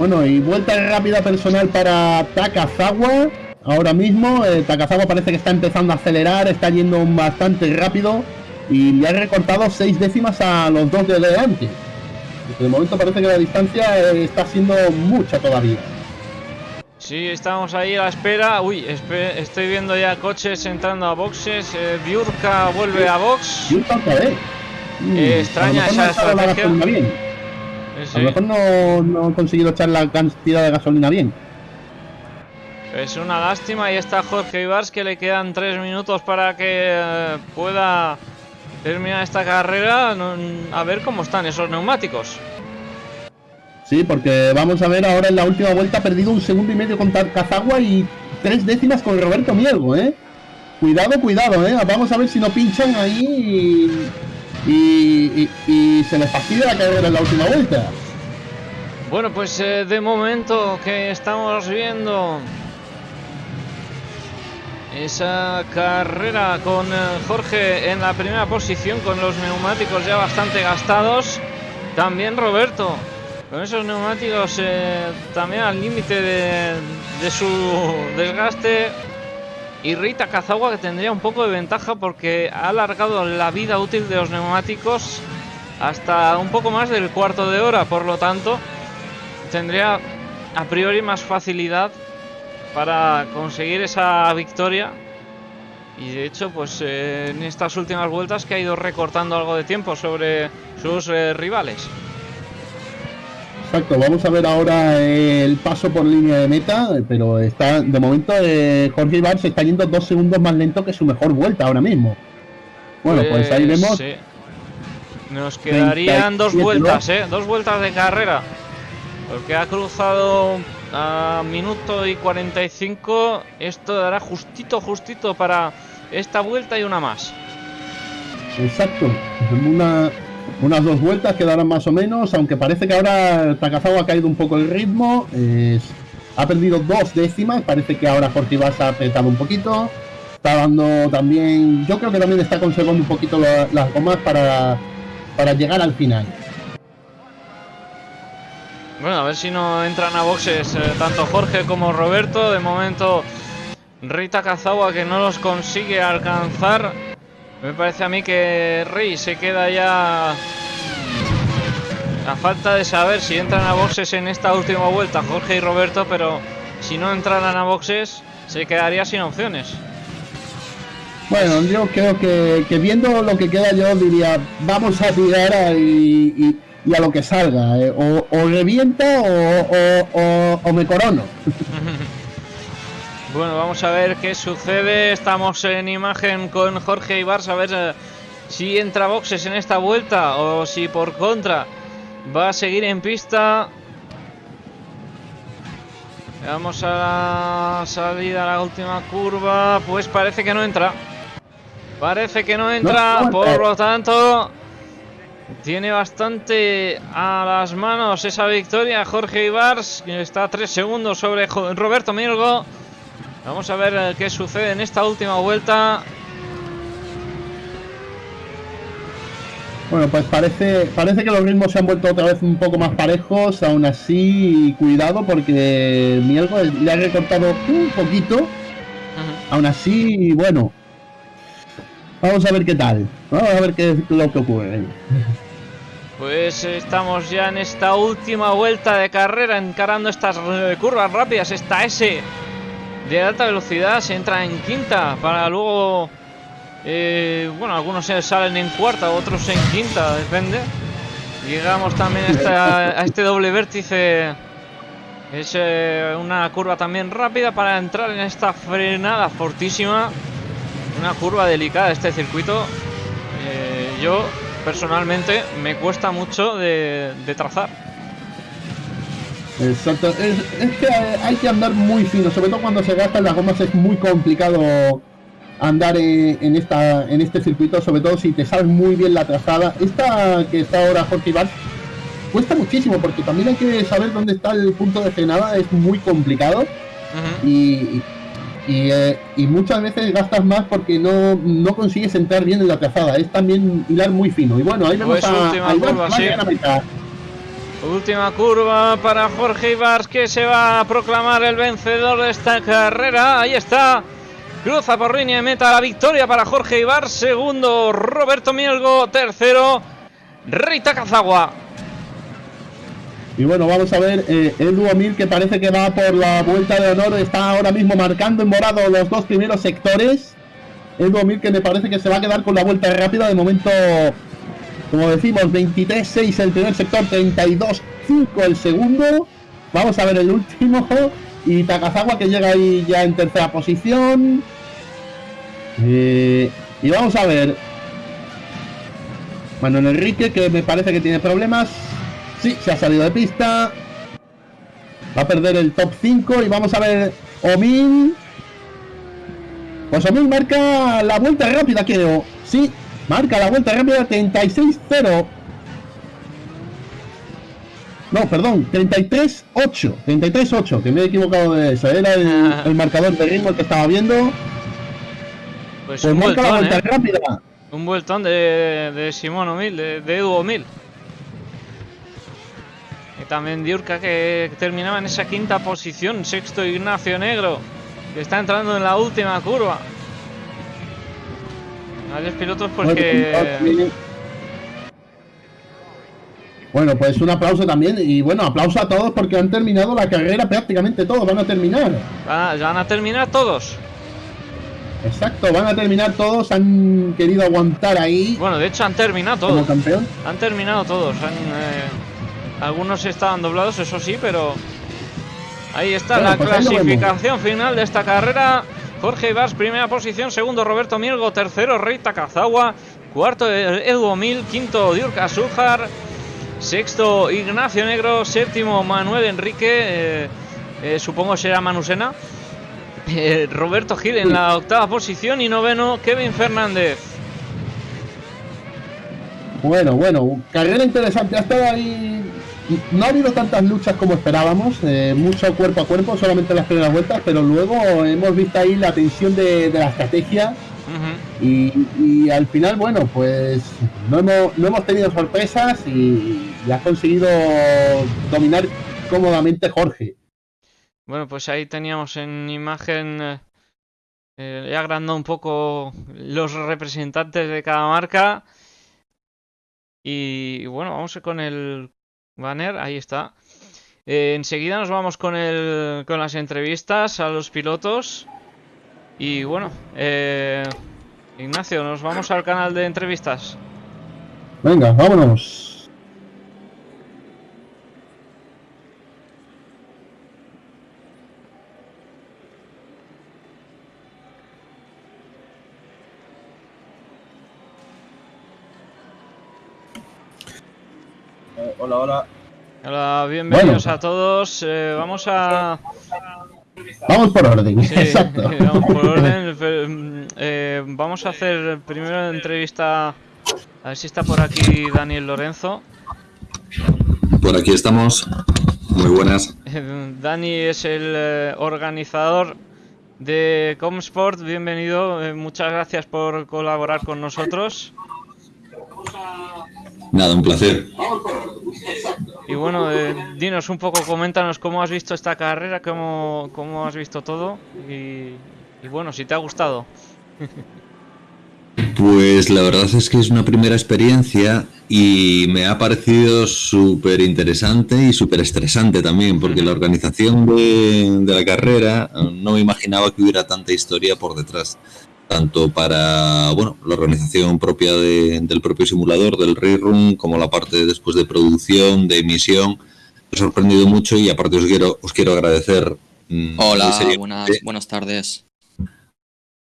Bueno, y vuelta rápida personal para Takazawa. Ahora mismo eh, Takazawa parece que está empezando a acelerar, está yendo bastante rápido y le ha recortado seis décimas a los dos de delante. De momento parece que la distancia eh, está siendo mucha todavía. Sí, estamos ahí a la espera. Uy, estoy viendo ya coches entrando a boxes. Eh, Biurka vuelve a box. Biurka otra vez. Mm, extraña esa estrategia. A lo mejor no, no ha conseguido echar la cantidad de gasolina bien. Es una lástima y está Jorge Ibars que le quedan tres minutos para que eh, pueda terminar esta carrera. a ver cómo están esos neumáticos. Sí, porque vamos a ver ahora en la última vuelta ha perdido un segundo y medio con Cazagua y tres décimas con Roberto Mielgo, ¿eh? Cuidado, cuidado, ¿eh? Vamos a ver si no pinchan ahí y, se les fastidia la carrera en la última vuelta. Bueno, pues eh, de momento que estamos viendo esa carrera con eh, Jorge en la primera posición con los neumáticos ya bastante gastados. También Roberto con esos neumáticos eh, también al límite de, de, su desgaste. Y Rita Kazawa que tendría un poco de ventaja porque ha alargado la vida útil de los neumáticos hasta un poco más del cuarto de hora. Por lo tanto, tendría a priori más facilidad para conseguir esa victoria. Y de hecho, pues eh, en estas últimas vueltas que ha ido recortando algo de tiempo sobre sus eh, rivales. Exacto, vamos a ver ahora el paso por línea de meta, pero está de momento eh, Jorge Ibar se está yendo dos segundos más lento que su mejor vuelta ahora mismo. Bueno, pues, ahí Pues, vemos. sí. Nos quedarían dos 37, vueltas, ¿eh? Dos vueltas de carrera. Porque ha cruzado a minuto y 45. Esto dará justito, justito para esta vuelta y una más. Exacto. Una, unas dos vueltas quedarán más o menos, aunque parece que ahora Takazawa ha caído un poco el ritmo. ha perdido dos décimas, parece que ahora se ha apretado un poquito. Está dando también, yo creo que también está conservando un poquito la- las gomas para, para llegar al final. Bueno, a ver si no entran a boxes eh, tanto Jorge como Roberto. De momento, Rita Kazawa que no los consigue alcanzar. Me parece a mí que Rey se queda ya a falta de saber si entran a boxes en esta última vuelta Jorge y Roberto, pero si no entraran a boxes se quedaría sin opciones. Bueno, yo creo que, viendo lo que queda yo diría, vamos a tirar y, y- y a lo que salga. eh, O, o revienta o, o- o- o me corono. Bueno, vamos a ver qué sucede. Estamos en imagen con Jorge Ibar, a ver eh, si entra boxes en esta vuelta o si por contra va a seguir en pista. Vamos a la salida, a la última curva. Pues parece que no entra. Parece que no entra, no por entra. lo tanto, tiene bastante a las manos esa victoria. Jorge Ibars que está a 3 segundos sobre Roberto Milgo. Vamos a ver eh, qué sucede en esta última vuelta. Bueno, pues parece, parece que los ritmos se han vuelto otra vez un poco más parejos. Aún así, cuidado porque Mielgo le ha recortado un poquito. Aún así, bueno. Vamos a ver qué tal. Vamos a ver qué es lo que ocurre. Pues estamos ya en esta última vuelta de carrera, encarando estas eh, curvas rápidas. Esta S de alta velocidad se entra en quinta para luego. eh, bueno, algunos salen en cuarta, otros en quinta, depende. Llegamos también a este doble vértice. Es eh, una curva también rápida para entrar en esta frenada fortísima. Una curva delicada este circuito. Eh, yo personalmente me cuesta mucho de, de trazar. Exacto. Es, es que hay que andar muy fino, sobre todo cuando se gastan las gomas es muy complicado andar en, en esta en este circuito, sobre todo si te sabes muy bien la trazada. Esta que está ahora Jorge Ibar cuesta muchísimo porque también hay que saber dónde está el punto de frenada, es muy complicado y, y, eh, y muchas veces gastas más porque no, no consigues entrar bien en la trazada, es también hilar muy fino. Y bueno, ahí vemos Pues a, última a curva, a mitad. Última curva para Jorge Ibars que se va a proclamar el vencedor de esta carrera. Ahí está. Cruza por línea de meta la victoria para Jorge Ibars. Segundo Roberto Mielgo. Tercero Rita Kazawa. Y bueno, vamos a ver, eh, Edu Omil que parece que va por la vuelta de honor, está ahora mismo marcando en morado los dos primeros sectores. Edu Omil que me parece que se va a quedar con la vuelta rápida, de momento, como decimos, 23-6 el primer sector, 32-5 el segundo. Vamos a ver el último. Y Takazawa que llega ahí ya en tercera posición. Eh, y vamos a ver. Manuel Enrique que me parece que tiene problemas. Sí, se ha salido de pista. Va a perder el top 5 y vamos a ver Omil. Pues Omil marca la vuelta rápida, creo. Sí, marca la vuelta rápida 36-0. No, perdón, 33-8. 33-8, que me he equivocado de eso. Era el, el marcador de ritmo que estaba viendo. Pues, Pues un marca la vueltón, vuelta ¿eh? rápida. Un vueltón de, de Simón O'Mil, de, de Edu O'Mil. También Diurca que terminaba en esa quinta posición. Sexto Ignacio Negro, que está entrando en la última curva. Varios pilotos pues Bueno, pues un aplauso también. Y bueno, aplauso a todos porque han terminado la carrera prácticamente todos. Van a terminar. Ah, van a terminar todos. Exacto, van a terminar todos. Han querido aguantar ahí Bueno, de hecho han terminado como todos. campeón. Han terminado todos. han, eh, algunos estaban doblados, eso sí, pero ahí está Bueno, la pues clasificación final de esta carrera. Jorge Ibars, primera posición, segundo Roberto Mielgo, tercero Rey Takazawa, cuarto Edu Mil, quinto Diurka Sujar, sexto Ignacio Negro, séptimo Manuel Enrique, eh, eh, supongo será Manusena. eh, Roberto Gil en la octava posición y noveno Kevin Fernández. Bueno, bueno, carrera interesante. Ha estado ahí. No ha habido tantas luchas como esperábamos, eh, mucho cuerpo a cuerpo, solamente las primeras vueltas, pero luego hemos visto ahí la tensión de, de la estrategia y, y al final, bueno, pues no hemos, no hemos tenido sorpresas y, y ha conseguido dominar cómodamente Jorge. Bueno, pues ahí teníamos en imagen, eh, eh, he agrandado un poco los representantes de cada marca. Y bueno, vamos con el banner, ahí está. Eh, enseguida nos vamos con, el, con las entrevistas a los pilotos. Y bueno, eh, Ignacio, nos vamos al canal de entrevistas. Venga, vámonos. Hola, hola. Hola, bienvenidos Bueno. a todos. eh, vamos a... Vamos por orden, Sí, exacto. vamos por orden. mm, eh, vamos a hacer primero la entrevista. A ver si está por aquí Daniel Lorenzo. Por aquí estamos. Muy buenas. Dani es el eh, organizador de Comsport. Bienvenido. eh, muchas gracias por colaborar con nosotros. Nada, un placer. Y bueno, eh, dinos un poco, coméntanos cómo has visto esta carrera, cómo, cómo has visto todo y, y bueno, si te ha gustado. Pues la verdad es que es una primera experiencia y me ha parecido súper interesante y súper estresante también, porque la organización de, de la carrera no me imaginaba que hubiera tanta historia por detrás. Tanto para bueno, la organización propia de- del propio simulador, del Rerun, como la parte después de producción, de emisión. Me ha sorprendido mucho y aparte os quiero, os quiero agradecer. mm, Hola, muy seriamente buenas, buenas tardes.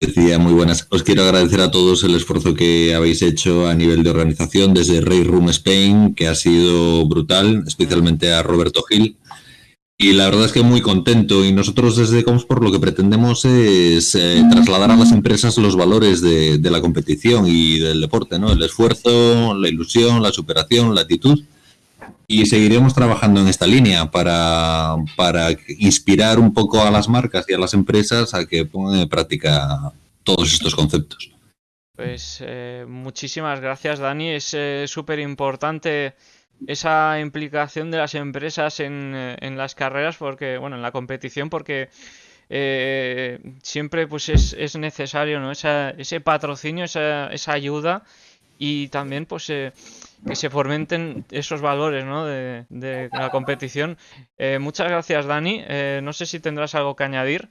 Decía muy buenas. Os quiero agradecer a todos el esfuerzo que habéis hecho a nivel de organización desde Ray Room Spain, que ha sido brutal, especialmente a Roberto Gil. Y la verdad es que muy contento. Y nosotros desde Comsport lo que pretendemos es eh, trasladar a las empresas los valores de, la competición y del deporte, ¿no? El esfuerzo, la ilusión, la superación, la actitud. Y seguiremos trabajando en esta línea para, para inspirar un poco a las marcas y a las empresas a que pongan en práctica todos estos conceptos. Pues eh, muchísimas gracias, Dani. Es eh, súper importante esa implicación de las empresas en, eh, en las carreras, porque, bueno, en la competición, porque eh, siempre pues es, es necesario, ¿no? Esa- ese patrocinio, esa, esa ayuda y también pues eh, que se fomenten esos valores, ¿no? de, de la competición. Eh, muchas gracias, Dani. Eh, no sé si tendrás algo que añadir.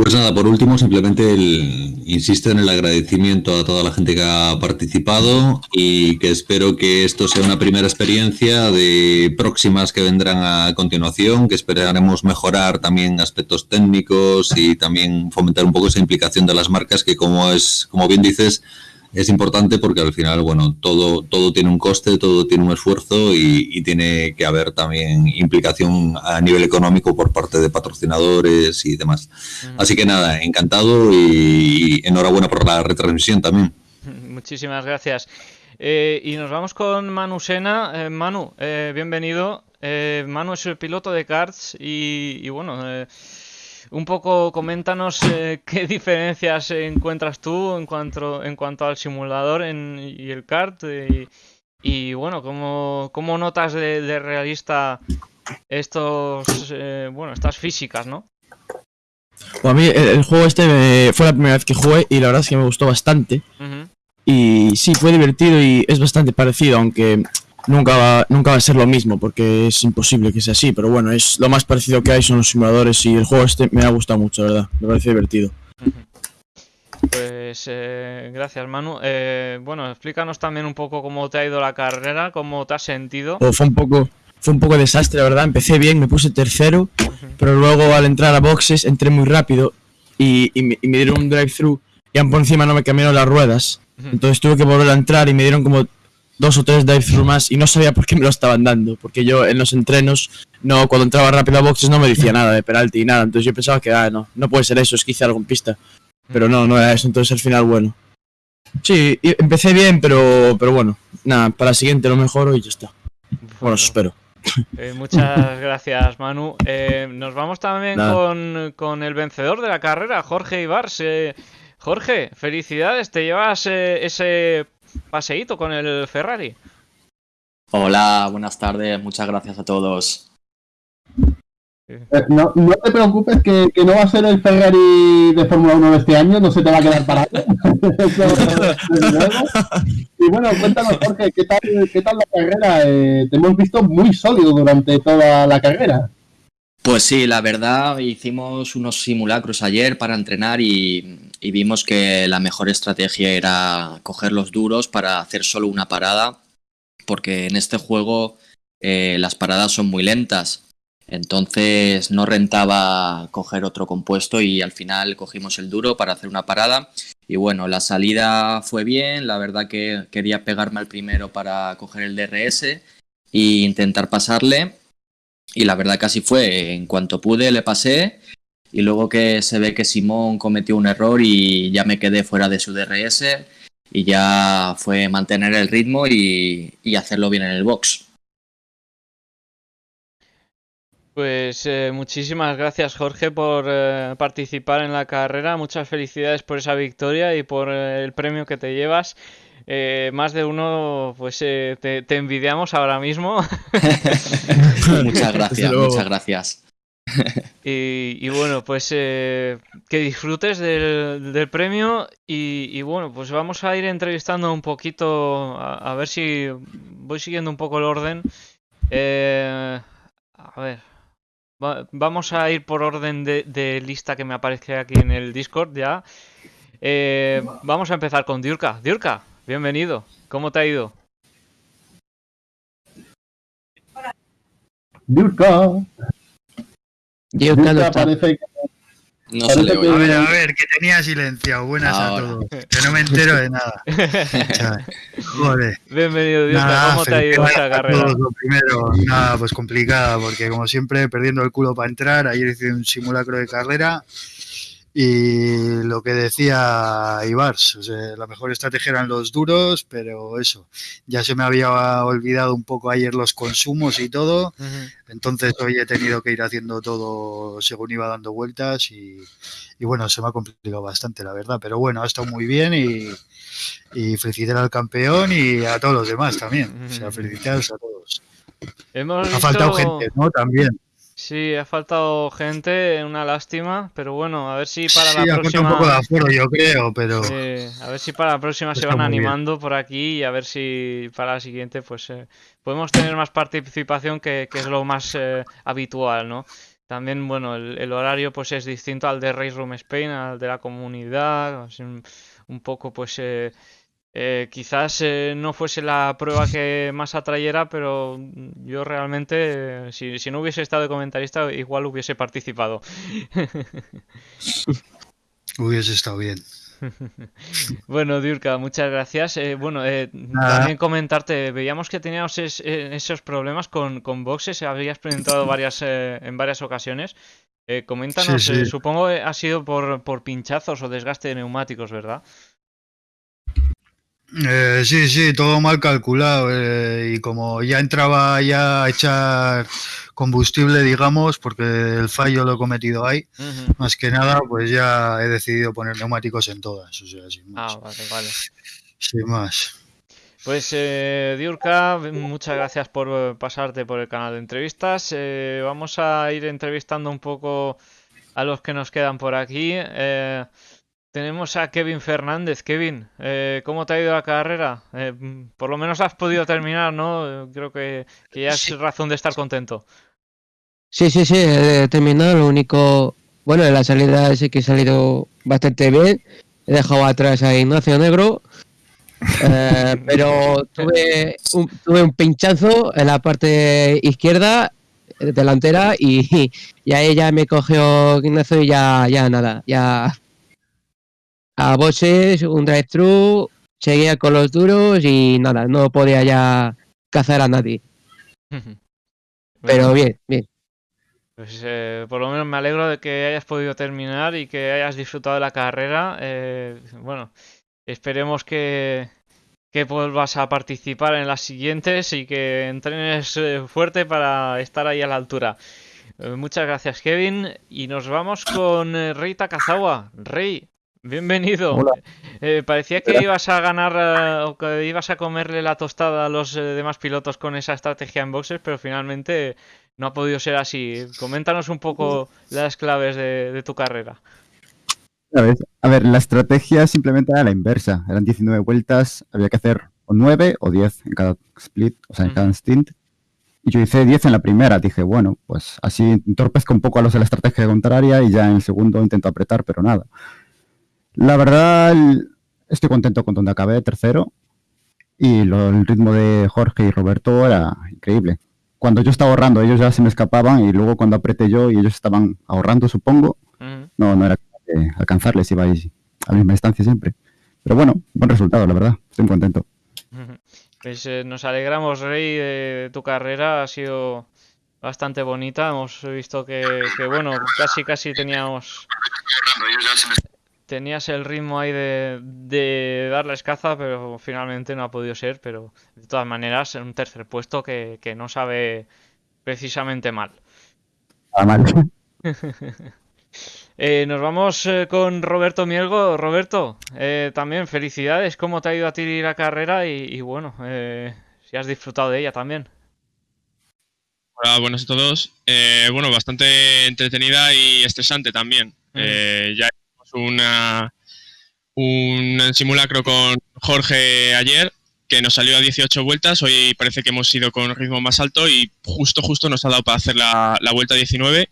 Pues nada, por último, simplemente el, insisto en el agradecimiento a toda la gente que ha participado y que espero que esto sea una primera experiencia de próximas que vendrán a continuación, que esperaremos mejorar también aspectos técnicos y también fomentar un poco esa implicación de las marcas que como es, como bien dices, es importante porque al final, bueno, todo, todo tiene un coste, todo tiene un esfuerzo y, y tiene que haber también implicación a nivel económico por parte de patrocinadores y demás. Así que nada, encantado y enhorabuena por la retransmisión también. Muchísimas gracias. Eh, y nos vamos con Manu Sena. Eh, Manu, eh, bienvenido. Eh, Manu es el piloto de karts y, y bueno, eh, un poco coméntanos eh, qué diferencias encuentras tú en cuanto, en cuanto al simulador en, y el kart y, y bueno, cómo, cómo notas de, de realista estos, eh, bueno, estas físicas, ¿no? Bueno, a mí el, el juego este me- fue la primera vez que jugué y la verdad es que me gustó bastante. Y sí, fue divertido y es bastante parecido, aunque nunca va, nunca va a ser lo mismo, porque es imposible que sea así. Pero bueno, es lo más parecido que hay son los simuladores y el juego este me ha gustado mucho, la verdad. Me parece divertido. Pues eh, gracias, Manu. Eh, bueno, explícanos también un poco cómo te ha ido la carrera, cómo te has sentido. O fue un poco, fue un poco desastre, la verdad. Empecé bien, me puse tercero, pero luego al entrar a boxes entré muy rápido y, y me, y me dieron un drive-thru y por encima no me cambiaron las ruedas. Entonces tuve que volver a entrar y me dieron como dos o tres drive-thru más y no sabía por qué me lo estaban dando. Porque yo en los entrenos, no cuando entraba rápido a boxes no me decía nada de penalti y nada. Entonces yo pensaba que, ah, no, no puede ser eso, es que hice algo en pista. Pero no, no era eso. Entonces al final, bueno. Sí, empecé bien, pero, pero bueno, nada, para la siguiente lo mejoro y ya está. Bueno, eso espero. Eh, muchas gracias, Manu. Eh, nos vamos también con, con el vencedor de la carrera, Jorge Ibars. Eh, Jorge, felicidades, te llevas ese paseíto con el Ferrari. Hola, buenas tardes, muchas gracias a todos. Eh, No, no te preocupes que, que no va a ser el Ferrari de Fórmula 1 de este año, no se te va a quedar parado. Y bueno, cuéntanos, Jorge, ¿qué tal, qué tal la carrera? Eh, te hemos visto muy sólido durante toda la carrera. Pues sí, la verdad, hicimos unos simulacros ayer para entrenar y, y vimos que la mejor estrategia era coger los duros para hacer solo una parada, porque en este juego eh, las paradas son muy lentas. Entonces no rentaba coger otro compuesto y al final cogimos el duro para hacer una parada. Y bueno, la salida fue bien, la verdad que quería pegarme al primero para coger el DRS e intentar pasarle. Y la verdad que así fue. En cuanto pude le pasé. Y luego que se ve que Simón cometió un error y ya me quedé fuera de su DRS. Y ya fue mantener el ritmo y, y hacerlo bien en el box. Pues eh, muchísimas gracias, Jorge, por eh, participar en la carrera. Muchas felicidades por esa victoria y por eh, el premio que te llevas. Eh, más de uno, pues eh, te, te envidiamos ahora mismo. muchas gracias, muchas gracias. Y, y bueno, pues eh, que disfrutes del, del premio y, y bueno, pues vamos a ir entrevistando un poquito, a, a ver si voy siguiendo un poco el orden. Eh, a ver, va- vamos a ir por orden de, de lista que me aparece aquí en el Discord ya. Eh, vamos a empezar con Diurka. Diurka, bienvenido. ¿Cómo te ha ido? Diurka, Diurka parece que No Parece que-. A ver, a ver, que tenía silenciado. Buenas Ahora. a todos. Que no me entero de nada. Joder. Bienvenido. Nada, ¿Cómo te ha ido esa felicidades a carrera? todos, Lo primero, nada, pues complicada, porque como siempre, perdiendo el culo para entrar. Ayer hice un simulacro de carrera. Y lo que decía Ibars, o sea, la mejor estrategia eran los duros, pero eso, ya se me había olvidado un poco ayer los consumos y todo. Entonces hoy he tenido que ir haciendo todo según iba dando vueltas y, y bueno, se me ha complicado bastante, la verdad. Pero bueno, ha estado muy bien y, y felicitar al campeón y a todos los demás también. O sea, felicitaros a todos. Hemos Ha faltado visto- gente, ¿no? También. Sí, ha faltado gente, una lástima, pero bueno, a ver si para sí, la ha próxima, un poco de aforo, yo creo, pero sí, a ver si para la próxima se van bien. animando por aquí y a ver si para la siguiente pues eh, podemos tener más participación que, que es lo más eh, habitual, ¿no? También, bueno, el, el horario pues es distinto al de Race Room Spain, al de la comunidad, un, un poco pues eh, eh, quizás eh, no fuese la prueba que más atrayera, pero yo realmente, eh, si, si no hubiese estado de comentarista, igual hubiese participado. hubiese estado bien. Bueno, Diurka, muchas gracias. Eh, bueno, eh, también comentarte, veíamos que teníamos es- esos problemas con, con boxes, habías presentado varias, eh, en varias ocasiones. Eh, coméntanos, Sí, sí. eh, supongo que ha sido por, por pinchazos o desgaste de neumáticos, ¿verdad? Eh, sí, sí, todo mal calculado. eh, y como ya entraba ya a echar combustible, digamos, porque el fallo lo he cometido ahí, más que nada, pues ya he decidido poner neumáticos en todas. O sea, sin más. Ah, vale, vale. Sin más. Pues eh, Diurka, muchas gracias por eh, pasarte por el canal de entrevistas. Eh, vamos a ir entrevistando un poco a los que nos quedan por aquí. Eh, tenemos a Kevin Fernández. Kevin, eh, ¿cómo te ha ido la carrera? Eh, por lo menos has podido terminar, ¿no? Creo que, que ya es razón de estar contento. Sí, sí, sí, he terminado. Lo único, bueno, en la salida sí que he salido bastante bien. He dejado atrás a Ignacio Negro, eh, pero tuve un, tuve un pinchazo en la parte izquierda, delantera, y, y ahí ya me cogió Ignacio y ya, ya nada, ya a boxes, un drive-thru, seguía con los duros y nada, no podía ya cazar a nadie. Pero bien, bien. Pues eh, por lo menos me alegro de que hayas podido terminar y que hayas disfrutado de la carrera. Eh, bueno, esperemos que, que vuelvas a participar en las siguientes y que entrenes eh, fuerte para estar ahí a la altura. Muchas gracias, Kevin. Y nos vamos con Rey Takazawa. Rey, bienvenido. Hola. Eh, parecía que ibas a ganar eh, o que ibas a comerle la tostada a los eh, demás pilotos con esa estrategia en boxes, pero finalmente no ha podido ser así. Coméntanos un poco las claves de, de tu carrera. A ver, a ver, la estrategia simplemente era la inversa. Eran 19 vueltas, había que hacer o 9 o 10 en cada split, o sea, en cada stint. Y yo hice 10 en la primera. Dije, bueno, pues así entorpezco un poco a los de la estrategia contraria y ya en el segundo intento apretar, pero nada. La verdad, estoy contento con donde acabé, tercero. Y lo- el ritmo de Jorge y Roberto era increíble. Cuando yo estaba ahorrando, ellos ya se me escapaban y luego cuando apreté yo y ellos estaban ahorrando, supongo, no, no era de alcanzarles, iba ahí a la misma distancia siempre. Pero bueno, buen resultado, la verdad, estoy muy contento. Pues eh, nos alegramos, Rey, de tu carrera. Ha sido bastante bonita. Hemos visto que, que, bueno, casi casi teníamos tenías el ritmo ahí de, de dar la escaza, pero finalmente no ha podido ser. Pero de todas maneras, un tercer puesto que, que no sabe precisamente mal. Nada mal. Eh, nos vamos eh, con Roberto Mielgo. Roberto, eh, también felicidades. ¿Cómo te ha ido a ti la carrera? Y, y bueno, eh, si has disfrutado de ella también. Hola, buenos a todos. Eh, bueno, bastante entretenida y estresante también. Mm. Eh, ya un simulacro con Jorge ayer que nos salió a 18 vueltas. Hoy parece que hemos ido con ritmo más alto y justo, justo nos ha dado para hacer la, vuelta 19.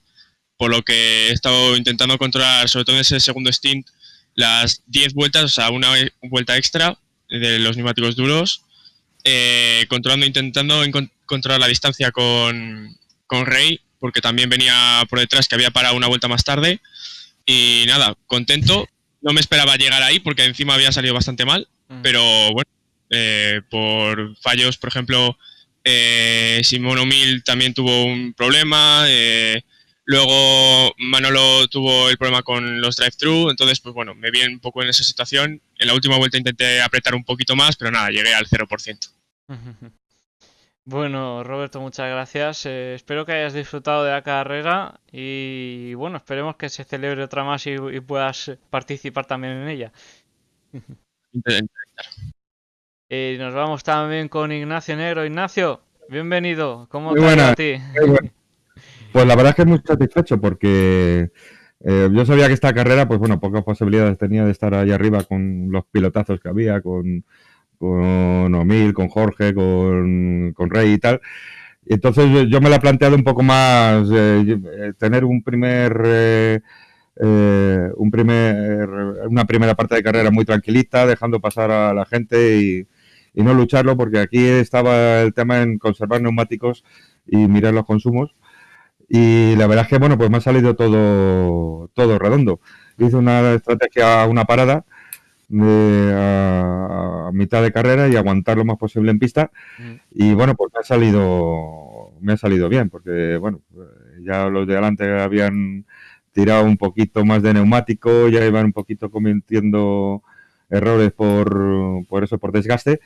Por lo que he estado intentando controlar, sobre todo en ese segundo stint, las 10 vueltas, o sea, una vuelta extra de los neumáticos duros eh, controlando, intentando controlar la distancia con, con Rey, porque también venía por detrás, que había parado una vuelta más tarde. Y nada, contento. No me esperaba llegar ahí, porque encima había salido bastante mal, Mm. pero bueno, eh, por fallos, por ejemplo, eh, Simón O'Mill también tuvo un problema. eh, luego Manolo tuvo el problema con los drive-thru, entonces pues bueno, me vi un poco en esa situación. En la última vuelta intenté apretar un poquito más, pero nada, llegué al 0%. Bueno, Roberto, muchas gracias. Eh, espero que hayas disfrutado de la carrera y bueno, esperemos que se celebre otra más y, y puedas participar también en ella. Eh, nos vamos también con Ignacio Negro. Ignacio, bienvenido. ¿Cómo Muy te ido a ti? muy. Pues la verdad es que muy satisfecho porque eh, yo sabía que esta carrera, pues bueno, pocas posibilidades tenía de estar ahí arriba con los pilotazos que había, con, con O'Mill, con Jorge, con, con Rey y tal. Entonces yo- yo me la he planteado un poco más, eh, eh, tener un primer, eh, eh, un primer, una primera parte de carrera muy tranquilita, dejando pasar a la gente y, y no lucharlo, porque aquí estaba el tema en conservar neumáticos y mirar los consumos. Y la verdad es que, bueno, pues me ha salido todo, todo redondo. Hice una estrategia, una parada de, a, a mitad de carrera y aguantar lo más posible en pista. Mm. Y bueno, pues me ha salido, me ha salido bien, porque bueno, ya los de adelante habían tirado un poquito más de neumático, ya iban un poquito cometiendo errores por, por eso, por desgaste.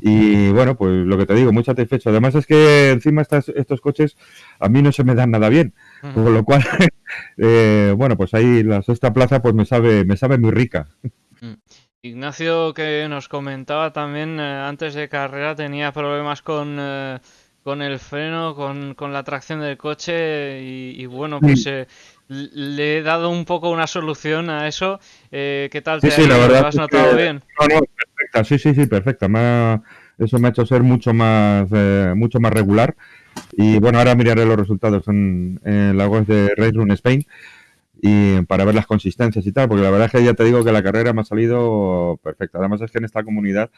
Y bueno, pues lo que te digo, muy satisfecho. Además es que encima estas, estos coches a mí no se me dan nada bien. Con lo cual, eh, bueno, pues ahí la sexta plaza pues me sabe, me sabe muy rica. Mm. Ignacio que nos comentaba también eh, antes de carrera tenía problemas con, eh, con el freno, con, con la tracción del coche y, y bueno, pues eh, le he dado un poco una solución a eso. Eh, ¿Qué tal Sí, te sí, la ido? verdad ¿Lo has notado que- bien? No, no, perfecta, sí, sí, sí, perfecta. Me ha- eso me ha hecho ser mucho más, mucho más regular. Y bueno, ahora miraré los resultados en, en la web de Race Run Spain y para ver las consistencias y tal, porque la verdad es que ya te digo que la carrera me ha salido perfecta. Además es que en esta comunidad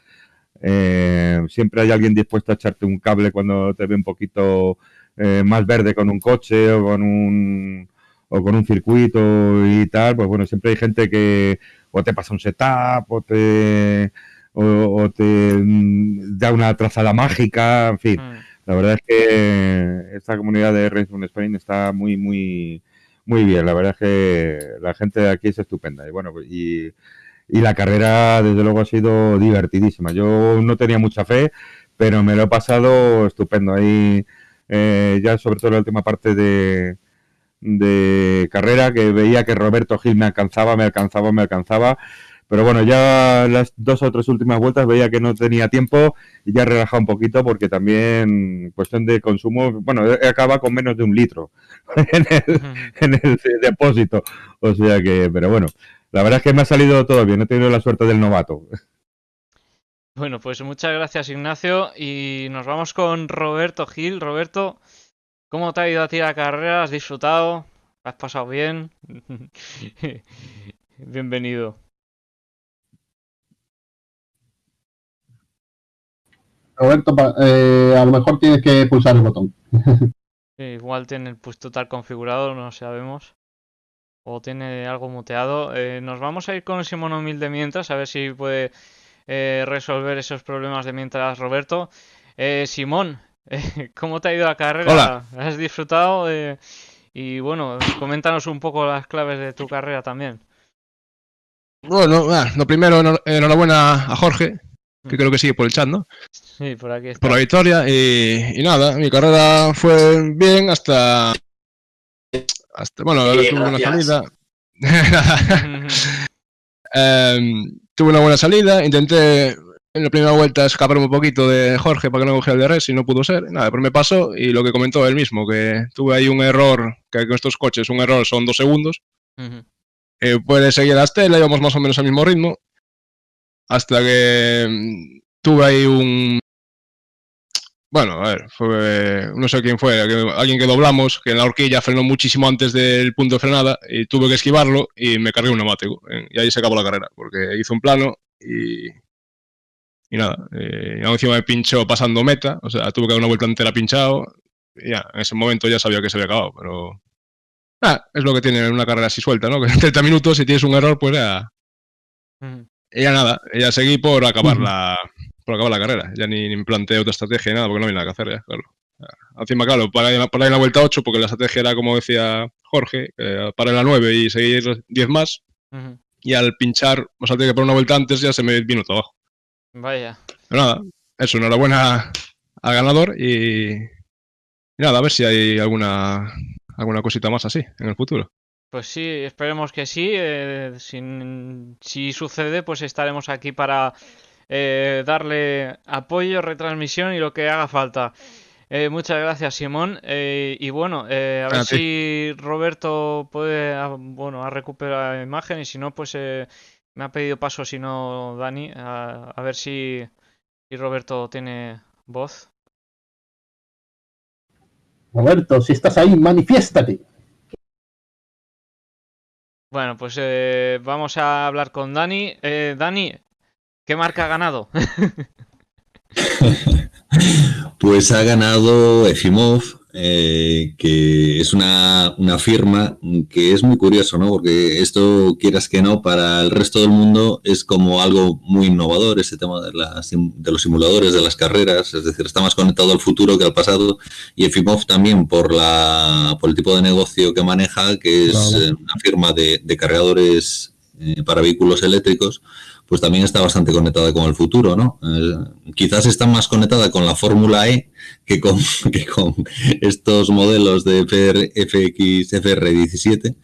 eh, siempre hay alguien dispuesto a echarte un cable cuando te ve un poquito eh, más verde con un coche o con un o con un circuito y tal, pues bueno, siempre hay gente que o te pasa un setup o te o, o te mm, da una trazada mágica, en fin. Mm. La verdad es que esta comunidad de Race Run Spain está muy, muy, muy bien. La verdad es que la gente de aquí es estupenda. Y bueno, y, y la carrera, desde luego, ha sido divertidísima. Yo no tenía mucha fe, pero me lo he pasado estupendo. Ahí, eh, ya sobre todo la última parte de, de carrera, que veía que Roberto Gil me alcanzaba, me alcanzaba, me alcanzaba. Pero bueno, ya las dos o tres últimas vueltas veía que no tenía tiempo y ya he relajado un poquito porque también cuestión de consumo, bueno, he acaba con menos de un litro en el, en el depósito. O sea que, pero bueno, la verdad es que me ha salido todo bien, he tenido la suerte del novato. Bueno, pues muchas gracias Ignacio y nos vamos con Roberto Gil. Roberto, ¿cómo te ha ido a ti la carrera? ¿Has disfrutado? ¿Has pasado bien? Bienvenido. Roberto, eh, a lo mejor tienes que pulsar el botón. Sí, igual tiene el push total configurado, no sabemos. O tiene algo muteado. Eh, nos vamos a ir con Simón Humilde mientras, a ver si puede eh, resolver esos problemas de mientras Roberto. Eh, Simón, eh, ¿cómo te ha ido la carrera? Hola. ¿Has disfrutado? Eh, y bueno, coméntanos un poco las claves de tu carrera también. Bueno, lo primero, enhor- enhorabuena a Jorge, que creo que sigue por el chat, ¿no? Sí, por aquí está. Por la victoria y, y nada, mi carrera fue bien hasta... hasta bueno, Sí, tuve una salida. Em, tuve una buena salida, intenté en la primera vuelta escaparme un poquito de Jorge para que no cogiera el de res y no pudo ser. Nada, pero me pasó y lo que comentó él mismo, que tuve ahí un error, que con estos coches un error son dos segundos. Eh, puede seguir a Estela, íbamos más o menos al mismo ritmo. Hasta que mm, tuve ahí un. Bueno, a ver, fue. No sé quién fue, alguien que doblamos, que en la horquilla frenó muchísimo antes del punto de frenada y tuve que esquivarlo y me cargué un neumático. Y ahí se acabó la carrera, porque hizo un plano y. Y nada, eh, encima me pinchó pasando meta, o sea, tuve que dar una vuelta entera pinchado. Y ya, en ese momento ya sabía que se había acabado, pero. Ah, es lo que tiene una carrera así suelta, ¿no? Que en 30 minutos, si tienes un error, pues ya. Ya nada, ya seguí por acabar la por acabar la carrera. Ya ni, ni me planteé otra estrategia ni nada, porque no había nada que hacer ya, claro. Encima, claro, para, ir- para ir la vuelta 8, porque la estrategia era, como decía Jorge, eh, para la 9 y seguir 10 más. Y al pinchar, o sea, tenía que poner una vuelta antes, ya se me vino todo abajo. Vaya. Pero nada, eso, enhorabuena al ganador y, y nada, a ver si hay alguna alguna cosita más así en el futuro. Pues sí, esperemos que sí. eh, sin- si sucede, pues estaremos aquí para eh, darle apoyo, retransmisión y lo que haga falta. Eh, muchas gracias, Simón. Eh, y bueno, eh, a ver A ti. si Roberto puede, ah, bueno, a recuperar la imagen y si no, pues eh, me ha pedido paso, si no, Dani, a, a ver si, si Roberto tiene voz. Roberto, si estás ahí, manifiéstate. Bueno, pues eh, vamos a hablar con Dani. Eh, Dani, ¿qué marca ha ganado? Pues ha ganado Efimov, eh, que es una, una firma que es muy curioso, ¿no? Porque esto, quieras que no, para el resto del mundo es como algo muy innovador, este tema de, los simuladores, de las carreras, es decir, está más conectado al futuro que al pasado. Y Efimov también por, la, por el tipo de negocio que maneja, que es Claro. eh, una firma de, de cargadores eh, para vehículos eléctricos, pues también está bastante conectada con el futuro, ¿no? Eh, quizás está más conectada con la Fórmula E que con, estos modelos de FR, FX, FR17,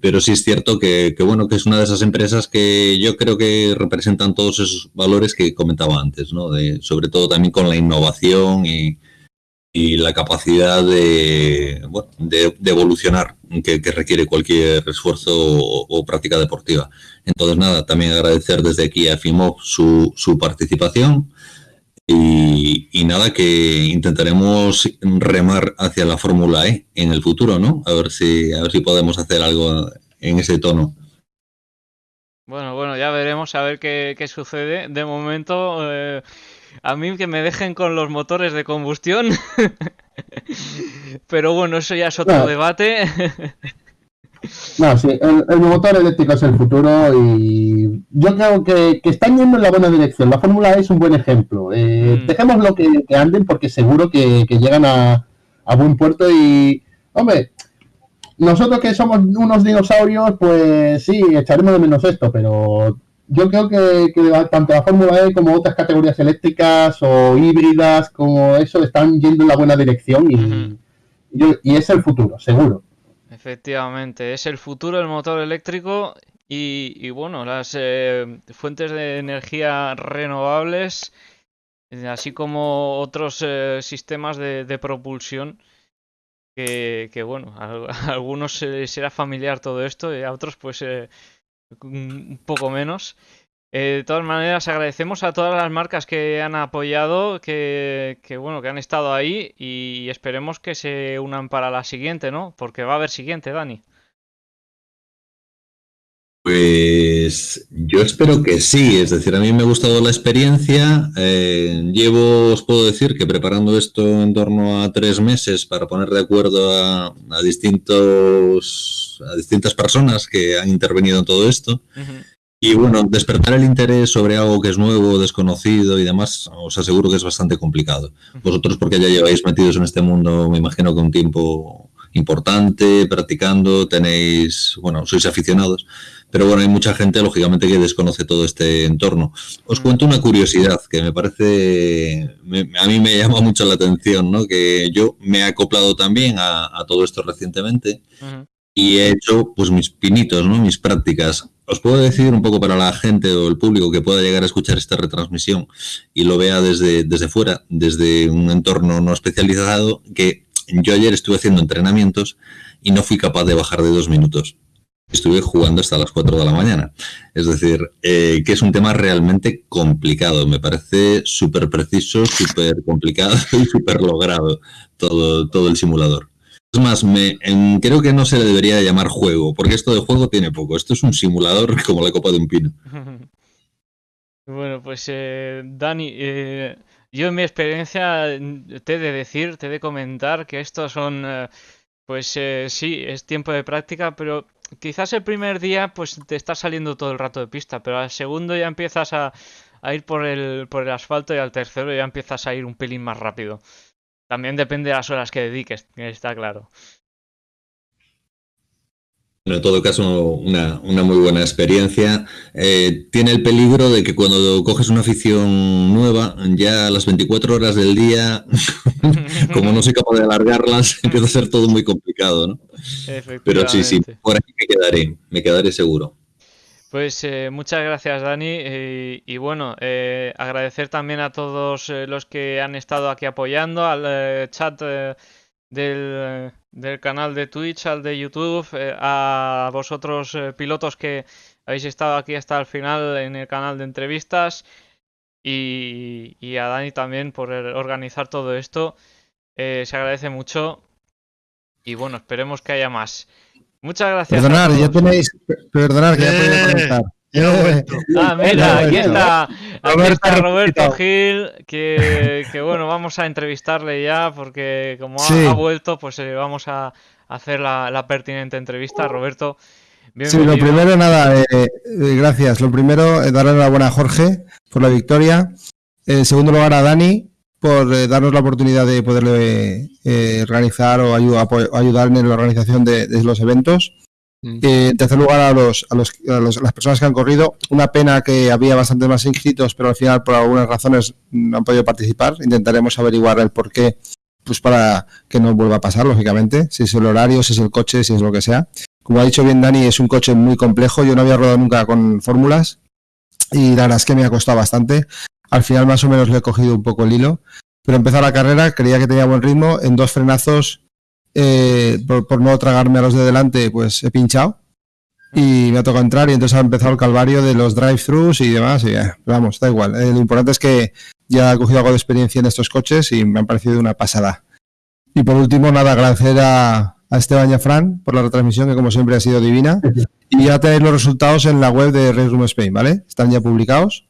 pero sí es cierto que, bueno, que es una de esas empresas que yo creo que representan todos esos valores que comentaba antes, ¿no? Sobre todo también con la innovación y, y la capacidad de, bueno, de, evolucionar que, requiere cualquier esfuerzo o, práctica deportiva. Entonces, nada, también agradecer desde aquí a FIMOP su, su participación y, y, nada, que intentaremos remar hacia la Fórmula E en el futuro, ¿no? A ver si, a ver si podemos hacer algo en ese tono. Bueno, bueno, ya veremos a ver qué, qué sucede. De momento... Eh a mí que me dejen con los motores de combustión. Pero bueno, eso ya es otro no. debate. no, sí, el, el, motor eléctrico es el futuro y yo creo que, que están yendo en la buena dirección. La Fórmula E es un buen ejemplo. Eh, mm. Dejémoslo que, que, anden porque seguro que, que llegan a, a, buen puerto y, hombre, nosotros que somos unos dinosaurios, pues sí, echaremos de menos esto, pero yo creo que, que, tanto la Fórmula E como otras categorías eléctricas o híbridas como eso están yendo en la buena dirección y, uh -huh. y, y, es el futuro, seguro. Efectivamente, es el futuro el motor eléctrico y, y bueno, las eh, fuentes de energía renovables, eh, así como otros eh, sistemas de, de propulsión. Que, que, bueno, a, a algunos será familiar todo esto y a otros pues eh, un poco menos. Eh, de todas maneras, agradecemos a todas las marcas que han apoyado, que, que, bueno, que han estado ahí y esperemos que se unan para la siguiente, ¿no? Porque va a haber siguiente, Dani. Pues yo espero que sí, es decir, a mí me ha gustado la experiencia. Eh, llevo, os puedo decir que preparando esto en torno a tres meses para poner de acuerdo a, a distintos a distintas personas que han intervenido en todo esto. Uh -huh. Y bueno, despertar el interés sobre algo que es nuevo, desconocido y demás, os aseguro que es bastante complicado. Vosotros porque ya lleváis metidos en este mundo, me imagino que un tiempo importante, practicando, tenéis, bueno, sois aficionados, pero bueno, hay mucha gente, lógicamente, que desconoce todo este entorno. Os cuento una curiosidad que me parece, me, a mí me llama mucho la atención, ¿no? Que yo me he acoplado también a, a todo esto recientemente uh -huh. y he hecho, pues, mis pinitos, ¿no? Mis prácticas. Os puedo decir un poco para la gente o el público que pueda llegar a escuchar esta retransmisión y lo vea desde, desde fuera, desde un entorno no especializado, que yo ayer estuve haciendo entrenamientos y no fui capaz de bajar de dos minutos estuve jugando hasta las 4 de la mañana. Es decir, eh, que es un tema realmente complicado. Me parece súper preciso, súper complicado y súper logrado todo, todo el simulador. Es más, me, creo que no se le debería llamar juego, porque esto de juego tiene poco. Esto es un simulador como la copa de un pino. Bueno, pues eh, Dani, eh, yo en mi experiencia te he de decir, te he de comentar que estos son, pues sí, es tiempo de práctica, pero quizás el primer día pues te está saliendo todo el rato de pista, pero al segundo ya empiezas a, a, ir por el, por el asfalto y al tercero ya empiezas a ir un pelín más rápido. También depende de las horas que dediques, está claro. En todo caso, una, una muy buena experiencia. Eh, tiene el peligro de que cuando coges una afición nueva, ya a las 24 horas del día, como no soy capaz de alargarlas, empieza a ser todo muy complicado, ¿no? Pero sí, sí, por aquí me quedaré, me quedaré seguro. Pues eh, muchas gracias Dani eh, y bueno, eh, agradecer también a todos eh, los que han estado aquí apoyando, al chat del, del, canal de Twitch, al de YouTube, a vosotros pilotos que habéis estado aquí hasta el final en el canal de entrevistas y, y a Dani también por organizar todo esto. se agradece mucho y bueno, esperemos que haya más. Muchas gracias. Perdonar, ya tenéis. Perdonar, que ya podéis conectar. Ah, mira, aquí está, aquí está Roberto Gil, que, que, bueno, vamos a entrevistarle ya porque como ha, sí. ha vuelto, pues eh, vamos a hacer la, la, pertinente entrevista. Roberto, bienvenido. Sí, lo primero, nada, eh, eh, gracias. Lo primero, darle la buena a Jorge por la victoria. En segundo lugar, a Dani por darnos la oportunidad de poderle eh, organizar o ayudar, ayudar en la organización de, de los eventos. Mm. Eh, en tercer lugar, a, los, a, los, a las personas que han corrido. Una pena que había bastantes más inscritos, pero al final, por algunas razones, no han podido participar. Intentaremos averiguar el por qué, pues para que no vuelva a pasar, lógicamente. Si es el horario, si es el coche, si es lo que sea. Como ha dicho bien Dani, es un coche muy complejo. Yo no había rodado nunca con fórmulas y la verdad es que me ha costado bastante. Al final, más o menos, le he cogido un poco el hilo. Pero empezó la carrera, creía que tenía buen ritmo. En dos frenazos eh, por, por no tragarme a los de delante, pues he pinchado y me ha tocado entrar y entonces ha empezado el calvario de los drive-thrus y demás. Y, eh, vamos, da igual. Eh, lo importante es que ya he cogido algo de experiencia en estos coches y me han parecido una pasada. Y por último, nada, agradecer a, a Esteban y a Fran por la retransmisión, que como siempre ha sido divina. Y ya tenéis los resultados en la web de Race Room Spain, ¿vale? Están ya publicados.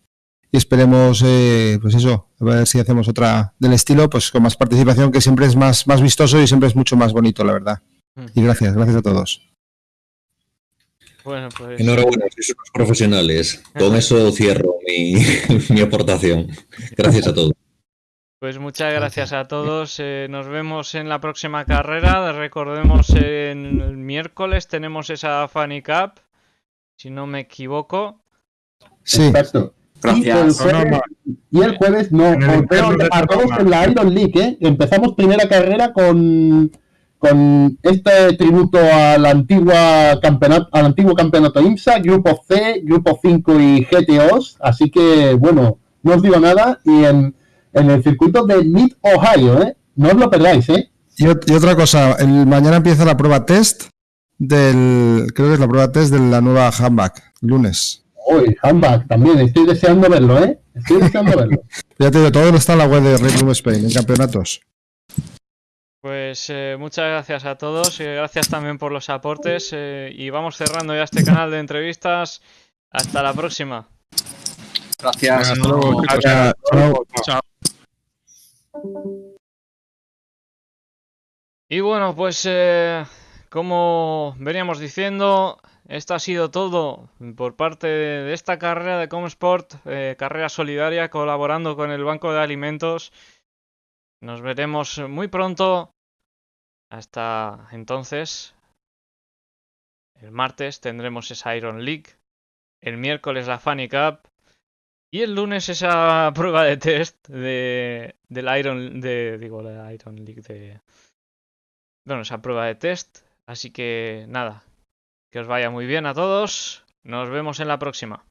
Y esperemos, eh, pues eso, a ver si hacemos otra del estilo, pues con más participación, que siempre es más, más vistoso y siempre es mucho más bonito, la verdad. Y gracias, gracias a todos. Bueno, pues. Enhorabuena, sois unos profesionales. Con eso cierro mi, mi aportación. Gracias a todos. Pues muchas gracias a todos. eh, nos vemos en la próxima carrera. Recordemos en el miércoles tenemos esa Funny Cup, si no me equivoco. Sí. Exacto. Y el jueves, y el jueves no, En a todos la Iron League, ¿eh? Empezamos primera carrera con, con este tributo a la antigua campeonato, al antiguo campeonato IMSA, Grupo C, Grupo 5 y GTOs, así que bueno, no os digo nada, y en, en el circuito de Mid Ohio, ¿eh? No os lo perdáis, ¿eh? Y, ot- y otra cosa, el, mañana empieza la prueba test del, creo que es la prueba test de la nueva handback, lunes. Uy, handback también, estoy deseando verlo, ¿eh? Estoy deseando verlo. Ya te digo, todo está en la web de Red Room Spain, en campeonatos. Pues eh, muchas gracias a todos. eh, gracias también por los aportes. eh, y vamos cerrando ya este canal de entrevistas. Hasta la próxima. Gracias. Hasta luego. Chao. Chao. Y bueno, pues eh, como veníamos diciendo, esto ha sido todo por parte de esta carrera de Comsport, eh, carrera solidaria, colaborando con el Banco de Alimentos. Nos veremos muy pronto. Hasta entonces, el martes tendremos esa Iron League, el miércoles la Funny Cup y el lunes esa prueba de test de del Iron de digo la Iron League de bueno, esa prueba de test. Así que nada, que os vaya muy bien a todos. Nos vemos en la próxima.